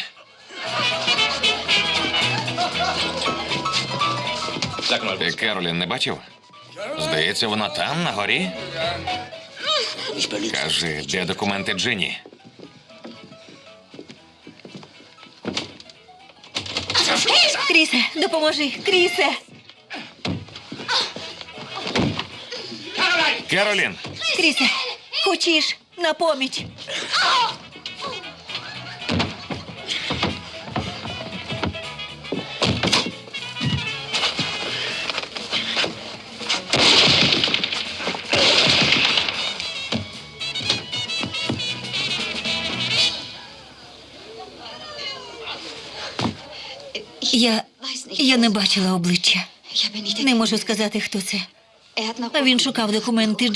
Ти Керолін не бачив? Здається, вона там, на горі. Кажи, де документи Джині? Крісе, допоможи! Крісе! Керолін! Крісе! Хочеш на поміч! Я. Я не бачила обличчя. Не можу сказати, хто це. А він шукав документи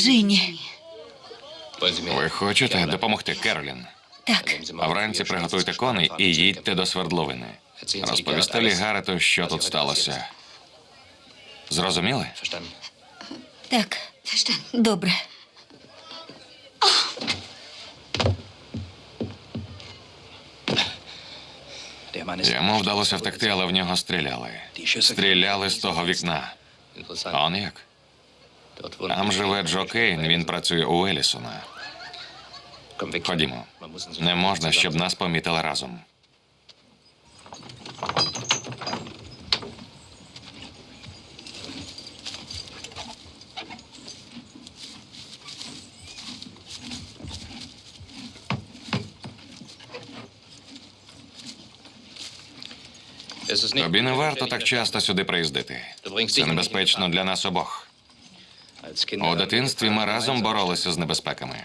mir Ви хочете допомогти, Керолін? Так, А вранці приготуйте коней і їдьте до свердловини. Розповісти Лігарету, що тут сталося. Зрозуміли? так. Добре. Йому вдалося втекти, але в нього стріляли. Стріляли з того вікна. interessant. Он як? Там живе Джо Кейн, він працює у Елісона. Ходімо. Не можна, щоб нас помітили разом. Тобі не варто так часто сюди приїздити. Це небезпечно для нас обох. У дитинстві ми разом боролися з небезпеками.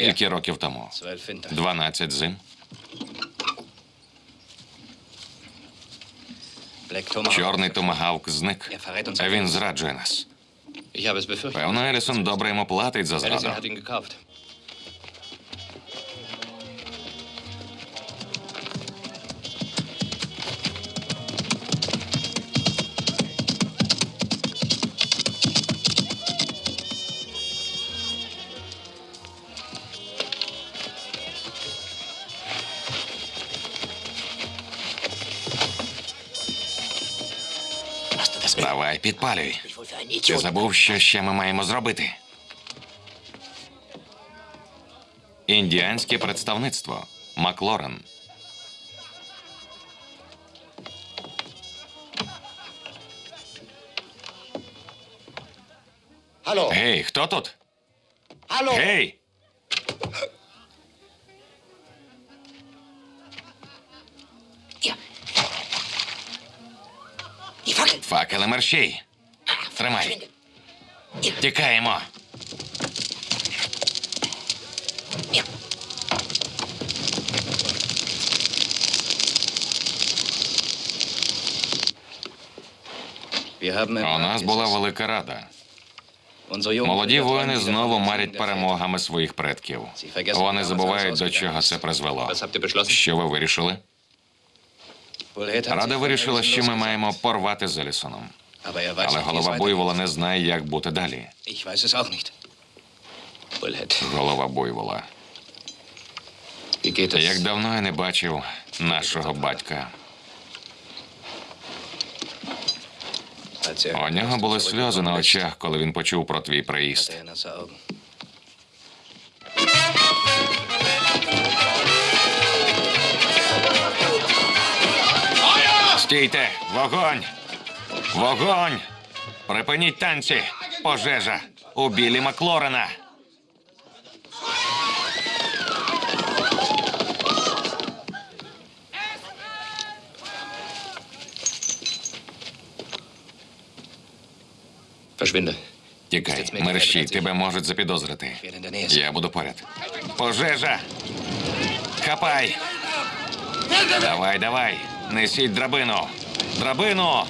Скільки років тому? Дванадцять 12 зим. Чорний томагавк зник. А він зраджує нас. Певно, Елісон добре йому платить за зраду. Підпалюй. Ти забув, що ще ми маємо зробити. Індіанське представництво. Маклорен. Гей, хто тут? Гей! Факели мерщій. Тримай. Тікаємо. У нас була велика рада. Молоді воїни знову марять перемогами своїх предків. Вони забувають, до чого це призвело. Що ви вирішили? Рада вирішила, що ми маємо порвати з Елісоном. Er Але голова буйвола не знає, як бути далі. Голова буйвола. Як давно я не бачив нашого батька. Er У нього були сльози на очах, коли він почув про твій приїзд. Стійте! Вогонь! Вогонь! Припиніть танці! Пожежа! У білі Маклорена! Тікай, мерщій, тебе можуть запідозрити. Я буду поряд. Пожежа! Хапай! Давай, давай! Несіть драбину! Драбину!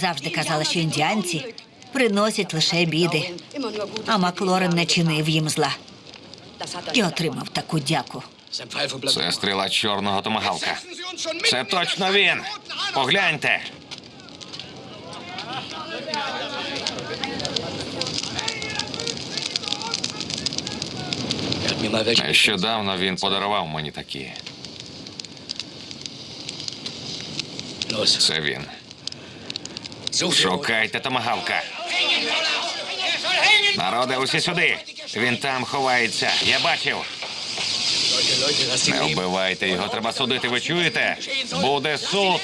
Завжди казала, що індіанці приносять лише біди, а Маклорен не чинив їм зла і отримав таку дяку. Це стріла чорного томагавка. Це точно він. Погляньте. Нещодавно він подарував мені такі. Це він. Шукайте томагавка. Народе, усі сюди. Він там ховається. Я бачив. Не вбивайте його, треба судити. Ви чуєте? Буде суд.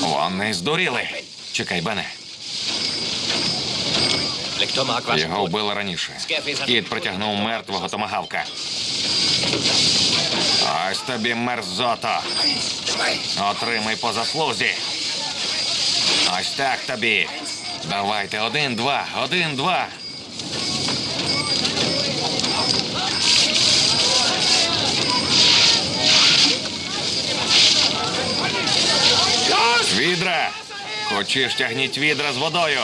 Вони здуріли. Чекай, Бене. Його вбили раніше. Кіт притягнув мертвого томагавка. Ось тобі мерзота. Отримай по заслузі. Ось так тобі. Давайте один, два, один, два. Відра! Хочеш тягніть відра з водою.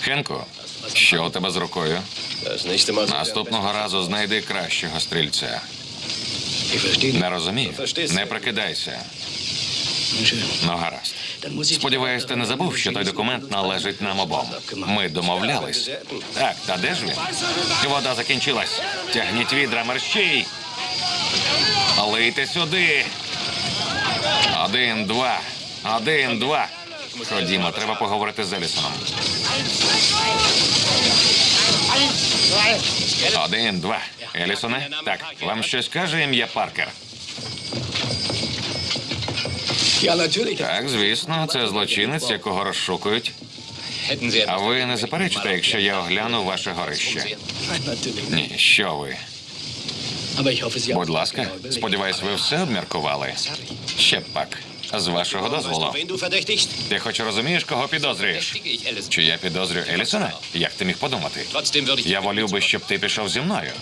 Хенко, що у тебе з рукою? Наступного разу знайди кращого стрільця. Не розумію. Не прикидайся. Ну гаразд. Сподіваюсь, ти не забув, що той документ належить нам обом. Ми домовлялись. Так, та де ж він? Вода закінчилась. Тягніть відра мерщій. Лийте сюди. Один, два. Один, два. Ходімо, треба поговорити з Елісоном. Один, два. Елісоне? Так, вам щось каже ім'я Паркер? Так, звісно, це злочинець, якого розшукують. А ви не заперечите, якщо я огляну ваше горище? Ні, що ви? Будь ласка, сподіваюсь, ви все обміркували. Ще пак. З вашого дозволу. Ти хоч розумієш, кого підозрюєш? Чи я підозрюю Елісона? Як ти міг подумати? Я волів би, щоб ти пішов зі мною.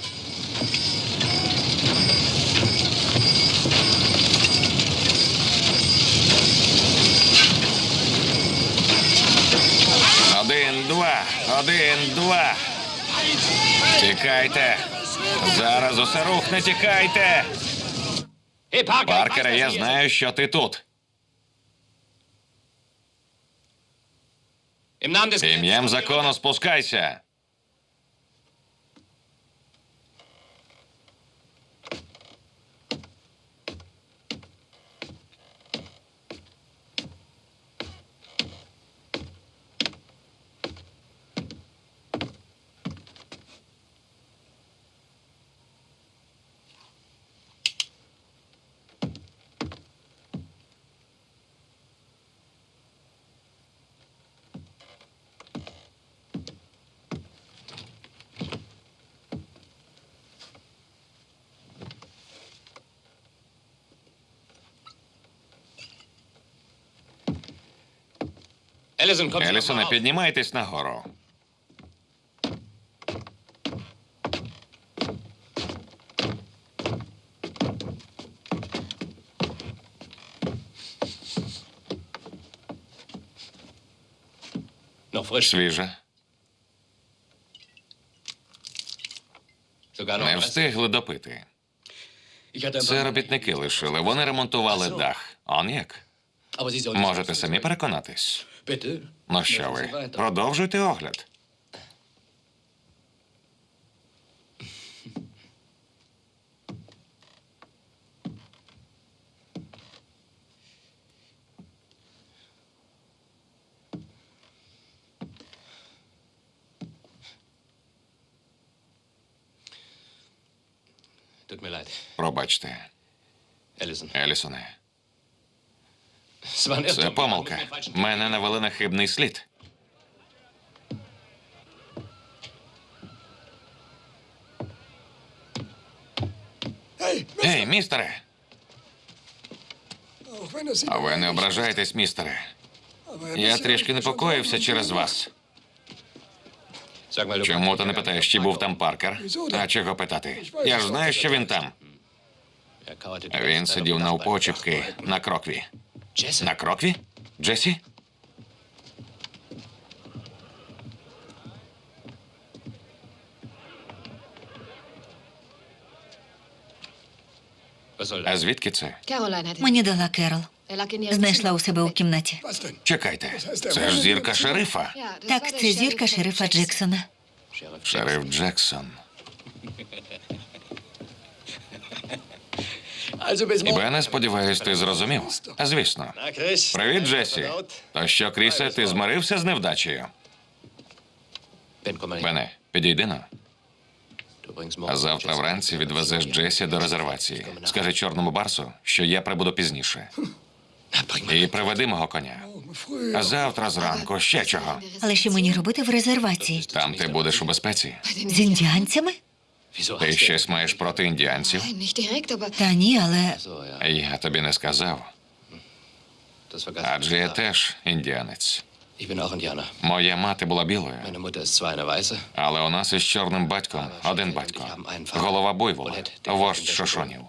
Один, два, один, два. Тікайте. Зараз усе рухне, тікайте. Паркере, я знаю, що ти тут. Ім'ям закону спускайся. Елісоне, піднімайтесь нагору. Noch. Свіже. Не встигли допити. Це робітники лишили. Вони ремонтували дах. Он як? Можете самі переконатись. Ну що ви? Продовжуйте огляд. Пробачте, Елісоне. Це помилка. Мене навели на хибний слід. Ей, містере! А ви не ображаєтесь, містере. Я трішки непокоївся через вас. Чому ти не питаєш, чи був там Паркер? А чого питати? Я ж знаю, що він там. Він сидів auf dem на крокві. На крокві? Джесі? А звідки це? Мені дала Керол. Ihrem Знайшла у себе у кімнаті. Чекайте, це ж зірка шерифа. Так, це зірка шерифа Jackson. Джексона. Шериф Джексон. Бене, сподіваюсь, ти зрозумів. А звісно. Привіт, Джесі. То що, Крісе, ти змирився з невдачею? Бене, підійди на. А завтра вранці відвезеш Джесі до резервації. Скажи чорному барсу, що я прибуду пізніше. І приведи мого коня. А завтра зранку ще чого. Але що мені робити в резервації? Там ти будеш у безпеці. З індіанцями? Ти щось маєш проти індіанців? Та ні, але Я тобі не сказав. Адже я теж індіанець. Моя мати була білою, але у нас із чорним батьком один батько. Голова буйвола, вождь шошонів.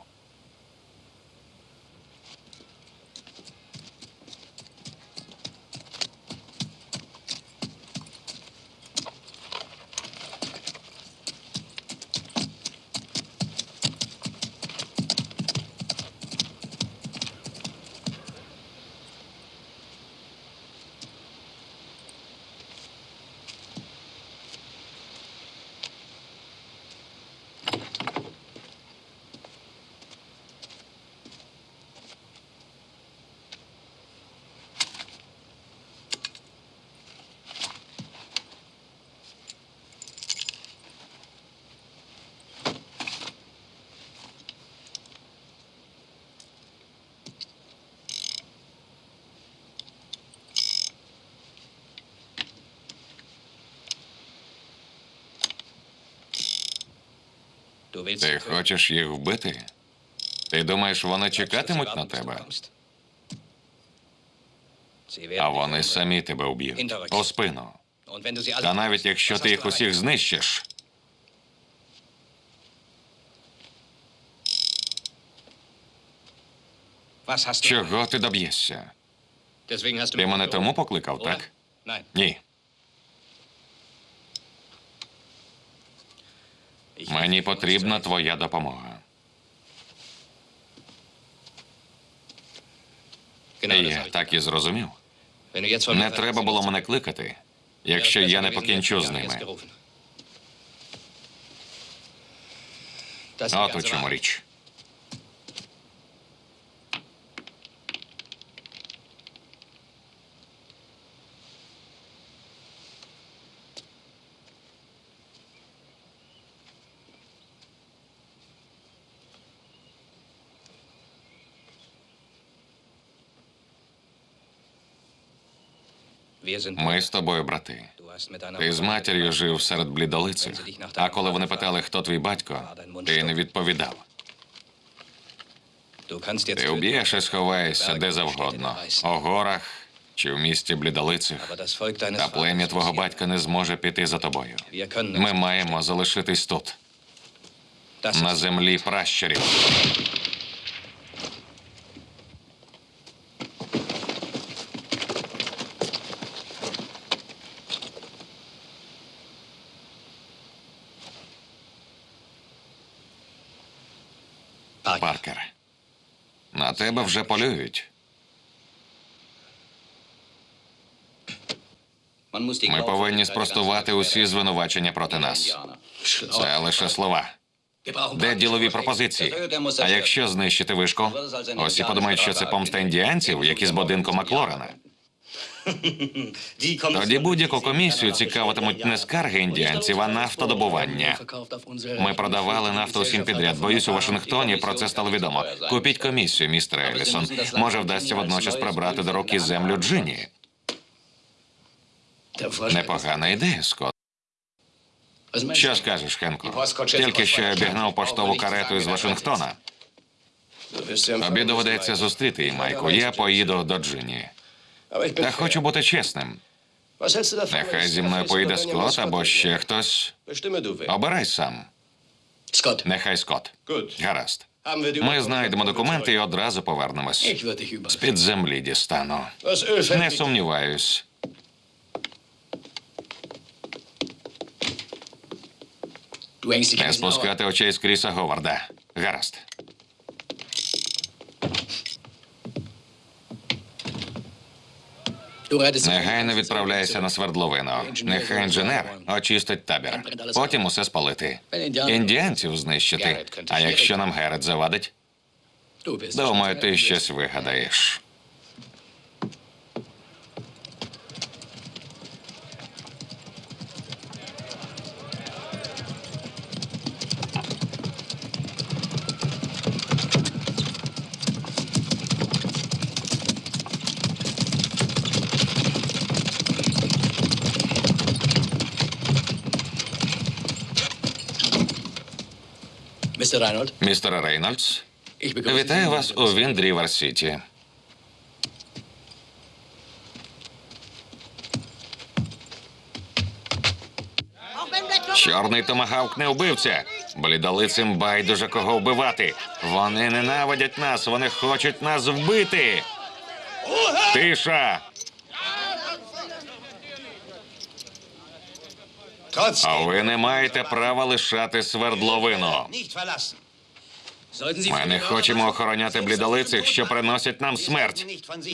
Ти хочеш їх вбити? Ти думаєш, вони чекатимуть на тебе? А вони самі тебе вб'ють. У спину. Та навіть якщо ти їх усіх знищиш, чого ти доб'єшся? Ти мене тому покликав, так? Ні. Ich Мені потрібна твоя допомога. Я так і зрозумів. Не треба було мене кликати, якщо я не покінчу з ними. От у чому річ. Ми з тобою брати. Ти з матір'ю жив серед блідолицих. А коли вони питали, хто твій батько, ти не відповідав. Ти вб'єш і сховаєшся де завгодно. У горах чи в місті блідолицих. Та плем'я твого батька не зможе піти за тобою. Ми маємо залишитись тут, на землі пращурів. Паркер. На тебе вже полюють. Ми повинні спростувати усі звинувачення проти нас. Це лише слова. Де ділові пропозиції? А якщо знищити вишку? Усі подумають, що це помста індіанців, які з будинку Маклорена. Тоді будь-яку комісію цікавитимуть не скарги індіанців, а нафтодобування. Ми продавали нафту усім підряд. Боюсь, у Вашингтоні про це стало відомо. Купіть комісію, містер Елісон. Може, вдасться водночас прибрати до руки землю Джині. Непогана ідея, Скот. Що скажеш, Хенку? Тільки що я обігнав поштову карету із Вашингтона. Тобі доведеться зустріти її, Майку. Я поїду до Джині. Та хочу бути чесним. Нехай зі мною поїде Скотт або ще хтось. Обирай сам. Нехай Скотт. Гаразд. Ми знайдемо документи і одразу повернемось. überfallen. З-під землі дістану. Не сумніваюсь. Не спускати очей з Кріса Говарда. Гаразд. Негайно відправляйся на свердловину. Нехай інженер очистить табір. Потім усе спалити. Індіанців знищити. А якщо нам Герет завадить, думаю, ти щось вигадаєш. Містер Рейнольдс, вітаю вас у Віндрівер Сіті. Чорний томагавк не вбивця. Блідолицим байдуже кого вбивати. Вони ненавидять нас, вони хочуть нас вбити. Тиша! А ви не маєте права лишати свердловину. Ми не хочемо охороняти блідолицих, що приносять нам смерть.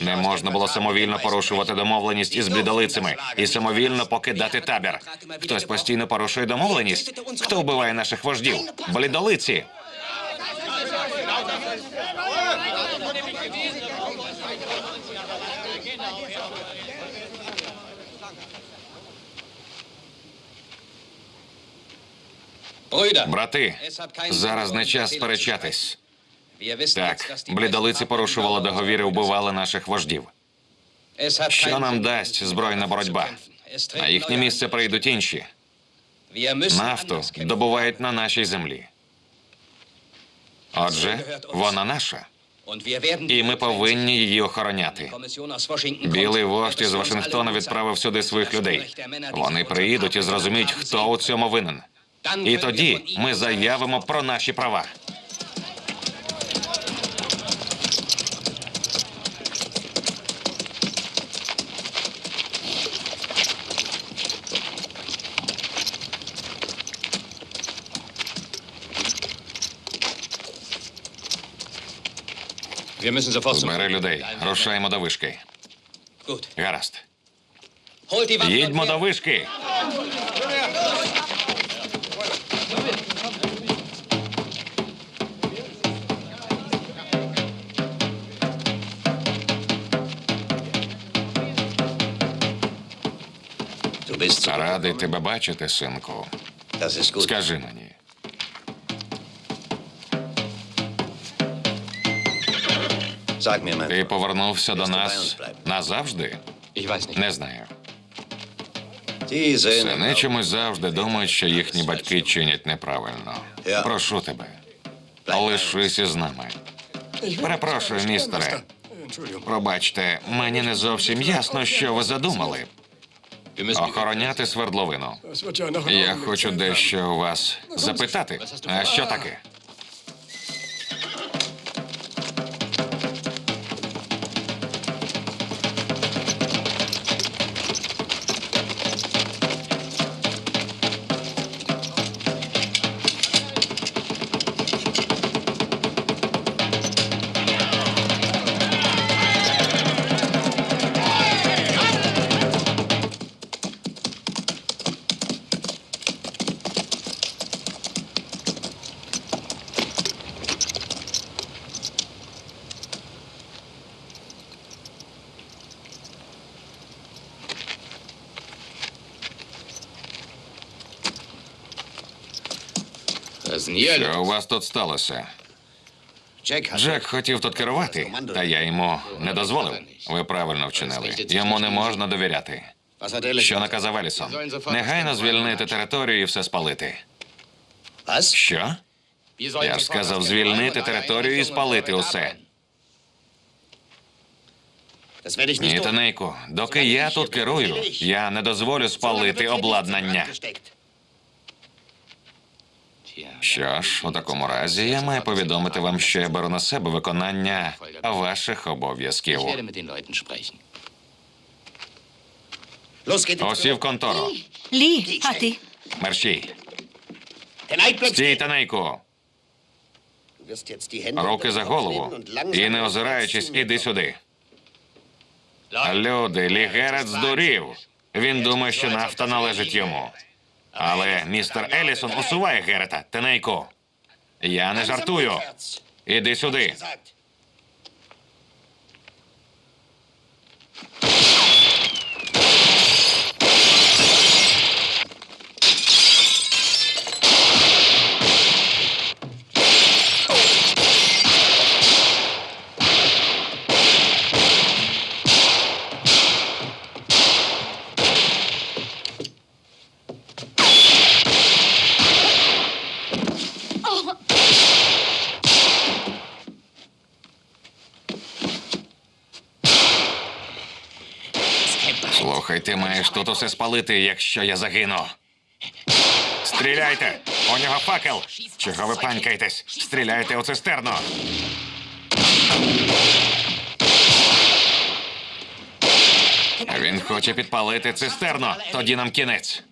Не можна було самовільно порушувати домовленість із блідолицями і самовільно покидати табір. Хтось постійно порушує домовленість. Хто вбиває наших вождів? Блідолиці. Брати, зараз не час сперечатись. Так, блідолиці порушували договір і вбивали наших вождів. Що нам дасть збройна боротьба? На їхнє місце прийдуть інші. Нафту добувають на нашій землі. Отже, вона наша, і ми повинні її охороняти. Білий вождь із Вашингтона відправив сюди своїх людей. Вони приїдуть і зрозуміють, хто у цьому винен. І тоді ми заявимо про наші права. Збери людей, рушаємо до вишки. Гаразд. Їдьмо до вишки. Радий тебе бачити, синку. Скажи мені, ти повернувся до нас назавжди? Не знаю. Сини чомусь завжди думають, що їхні батьки чинять неправильно. Прошу тебе, лишися з нами. Перепрошую, містере. Пробачте, мені не зовсім ясно, що ви задумали. Охороняти свердловину. Я хочу дещо у вас запитати. А що таке? Вас тут сталося? Джек хотів тут керувати, та я йому не дозволив. Ви правильно вчинили. Йому не можна довіряти. Що наказав Елісон? Негайно звільнити територію і все спалити. Що? Я ж сказав звільнити територію і спалити усе. Ні. Танейку, доки я тут керую, я не дозволю спалити обладнання. Що ж, у такому разі я маю повідомити вам, що я беру на себе виконання ваших обов'язків. Усі в контору. Лі, а ти? Eidplatz. Стій, Танейку. Руки за голову. І не озираючись, іди сюди. Люди, Лігерет здурів. Він думає, що нафта належить йому. Але містер Елісон усуває Герета. Тенейку. Я не жартую. Іди сюди. Ти маєш тут усе спалити, якщо я загину. Стріляйте! У нього факел! Чого ви панькаєтесь? Стріляйте у цистерну! Він хоче підпалити цистерну. Тоді нам кінець.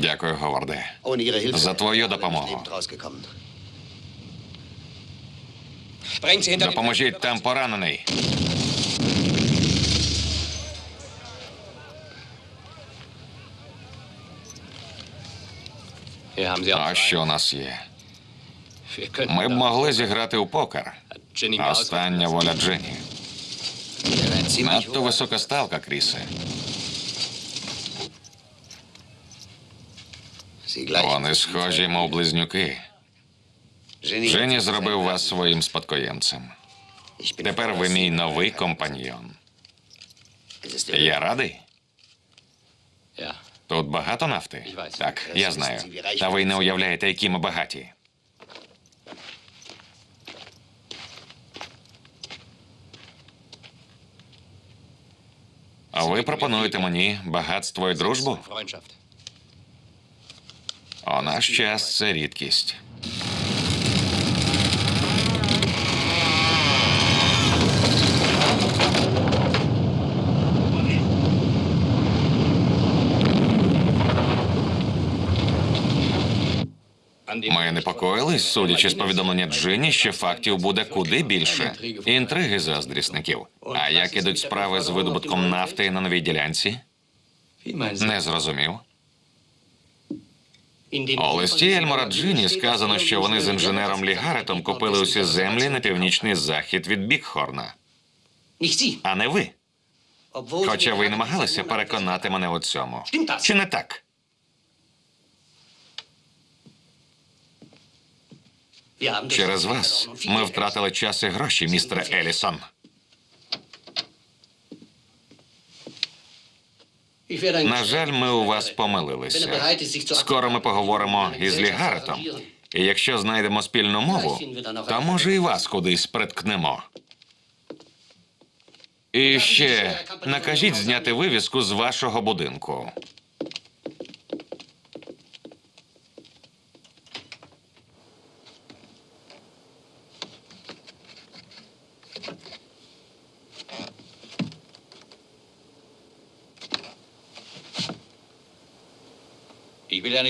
Дякую, Говарде. За твою допомогу. Допоможіть там поранений. А що у нас є? Ми б могли зіграти у покер. Остання воля Дженні. Надто висока ставка, Крісе. Вони схожі, мов близнюки. Жені зробив вас своїм спадкоємцем. Тепер ви мій новий компаньйон. Я радий. Тут багато нафти? Так, я знаю. Та ви не уявляєте, які ми багаті. А ви пропонуєте мені багатство і дружбу? У наш час це рідкість. Ми непокоїлись, судячи з повідомлення Джині, що фактів буде куди більше. Інтриги заздрісників. А як ідуть справи з видобутком нафти на новій ділянці? Не зрозумів. У листі Ельмора Джині сказано, що вони з інженером Лігаретом купили усі землі на північний захід від Бікхорна, а не ви. Хоча ви й намагалися переконати мене у цьому. Чи не так? Через вас ми втратили час і гроші, містере Елісон. На жаль, ми у вас помилилися. Скоро ми поговоримо із Лігаретом. І якщо знайдемо спільну мову, то може і вас кудись приткнемо. І ще накажіть зняти вивіску з вашого будинку.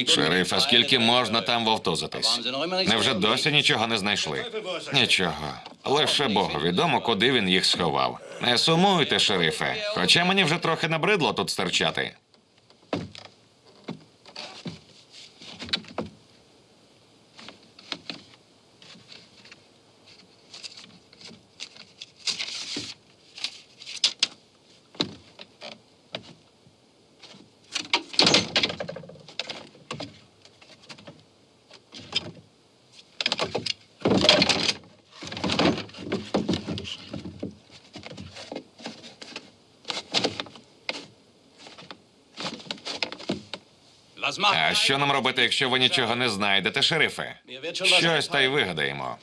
Шериф, а скільки можна там вовтузитись? Невже досі нічого не знайшли? Нічого. Лише Богу відомо, куди він їх сховав. Не сумуйте, шерифе. Хоча мені вже трохи набридло тут стерчати. А що нам робити, якщо ви нічого не знайдете, шерифе? Щось та й вигадаємо.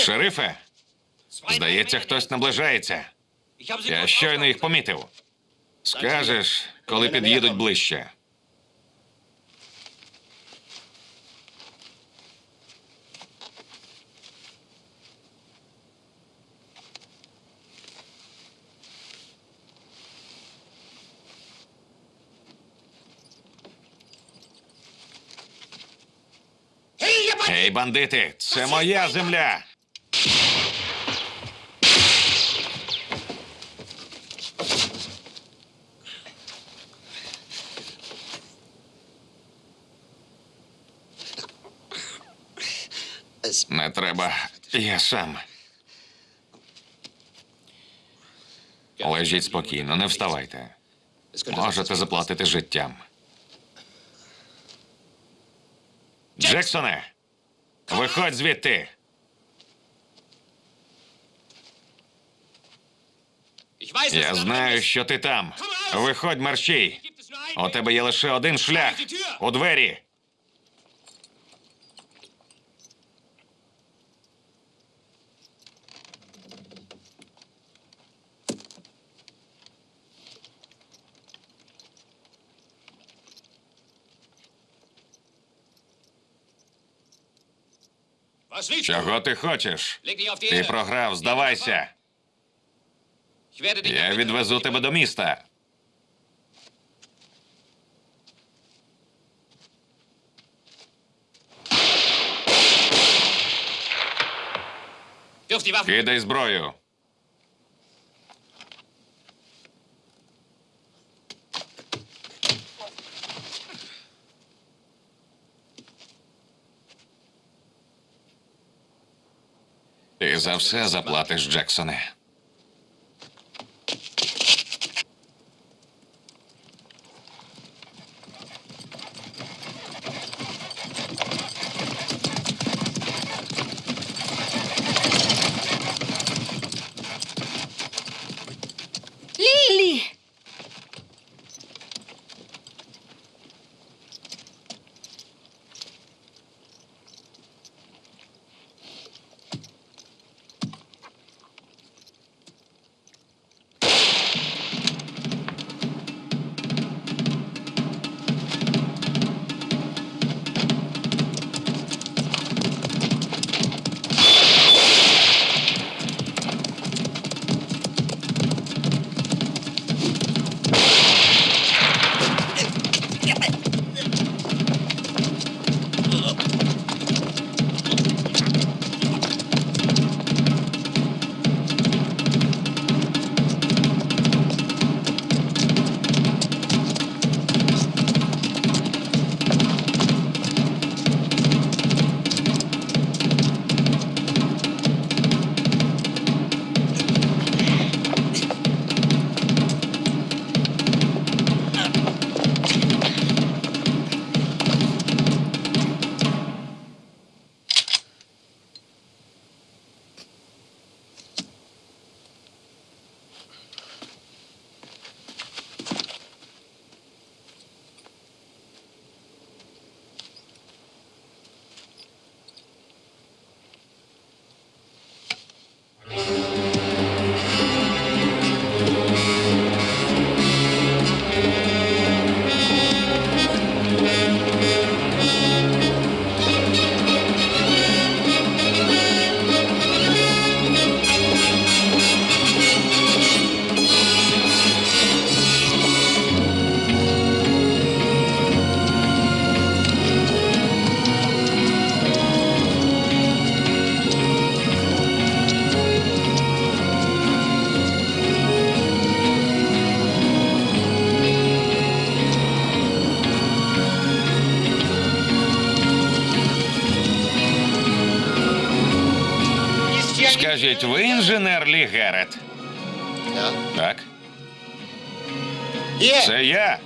Шерифе, здається, хтось наближається. Я щойно їх помітив. Скажеш, коли під'їдуть ближче. Ей, бандити, це моя земля. Es Не треба. Я сам. Лежіть спокійно, не вставайте. Можете заплатити життям. Джексоне! Виходь звідти! Я знаю, що ти там. Виходь, мерщій. У тебе є лише один шлях у двері. Чого ти хочеш? Ти програв, здавайся. Я відвезу тебе до міста. Кидай зброю. Ти за все заплатиш, Джексоне. Скажіть, ви інженер Лі Герет? Так, це я.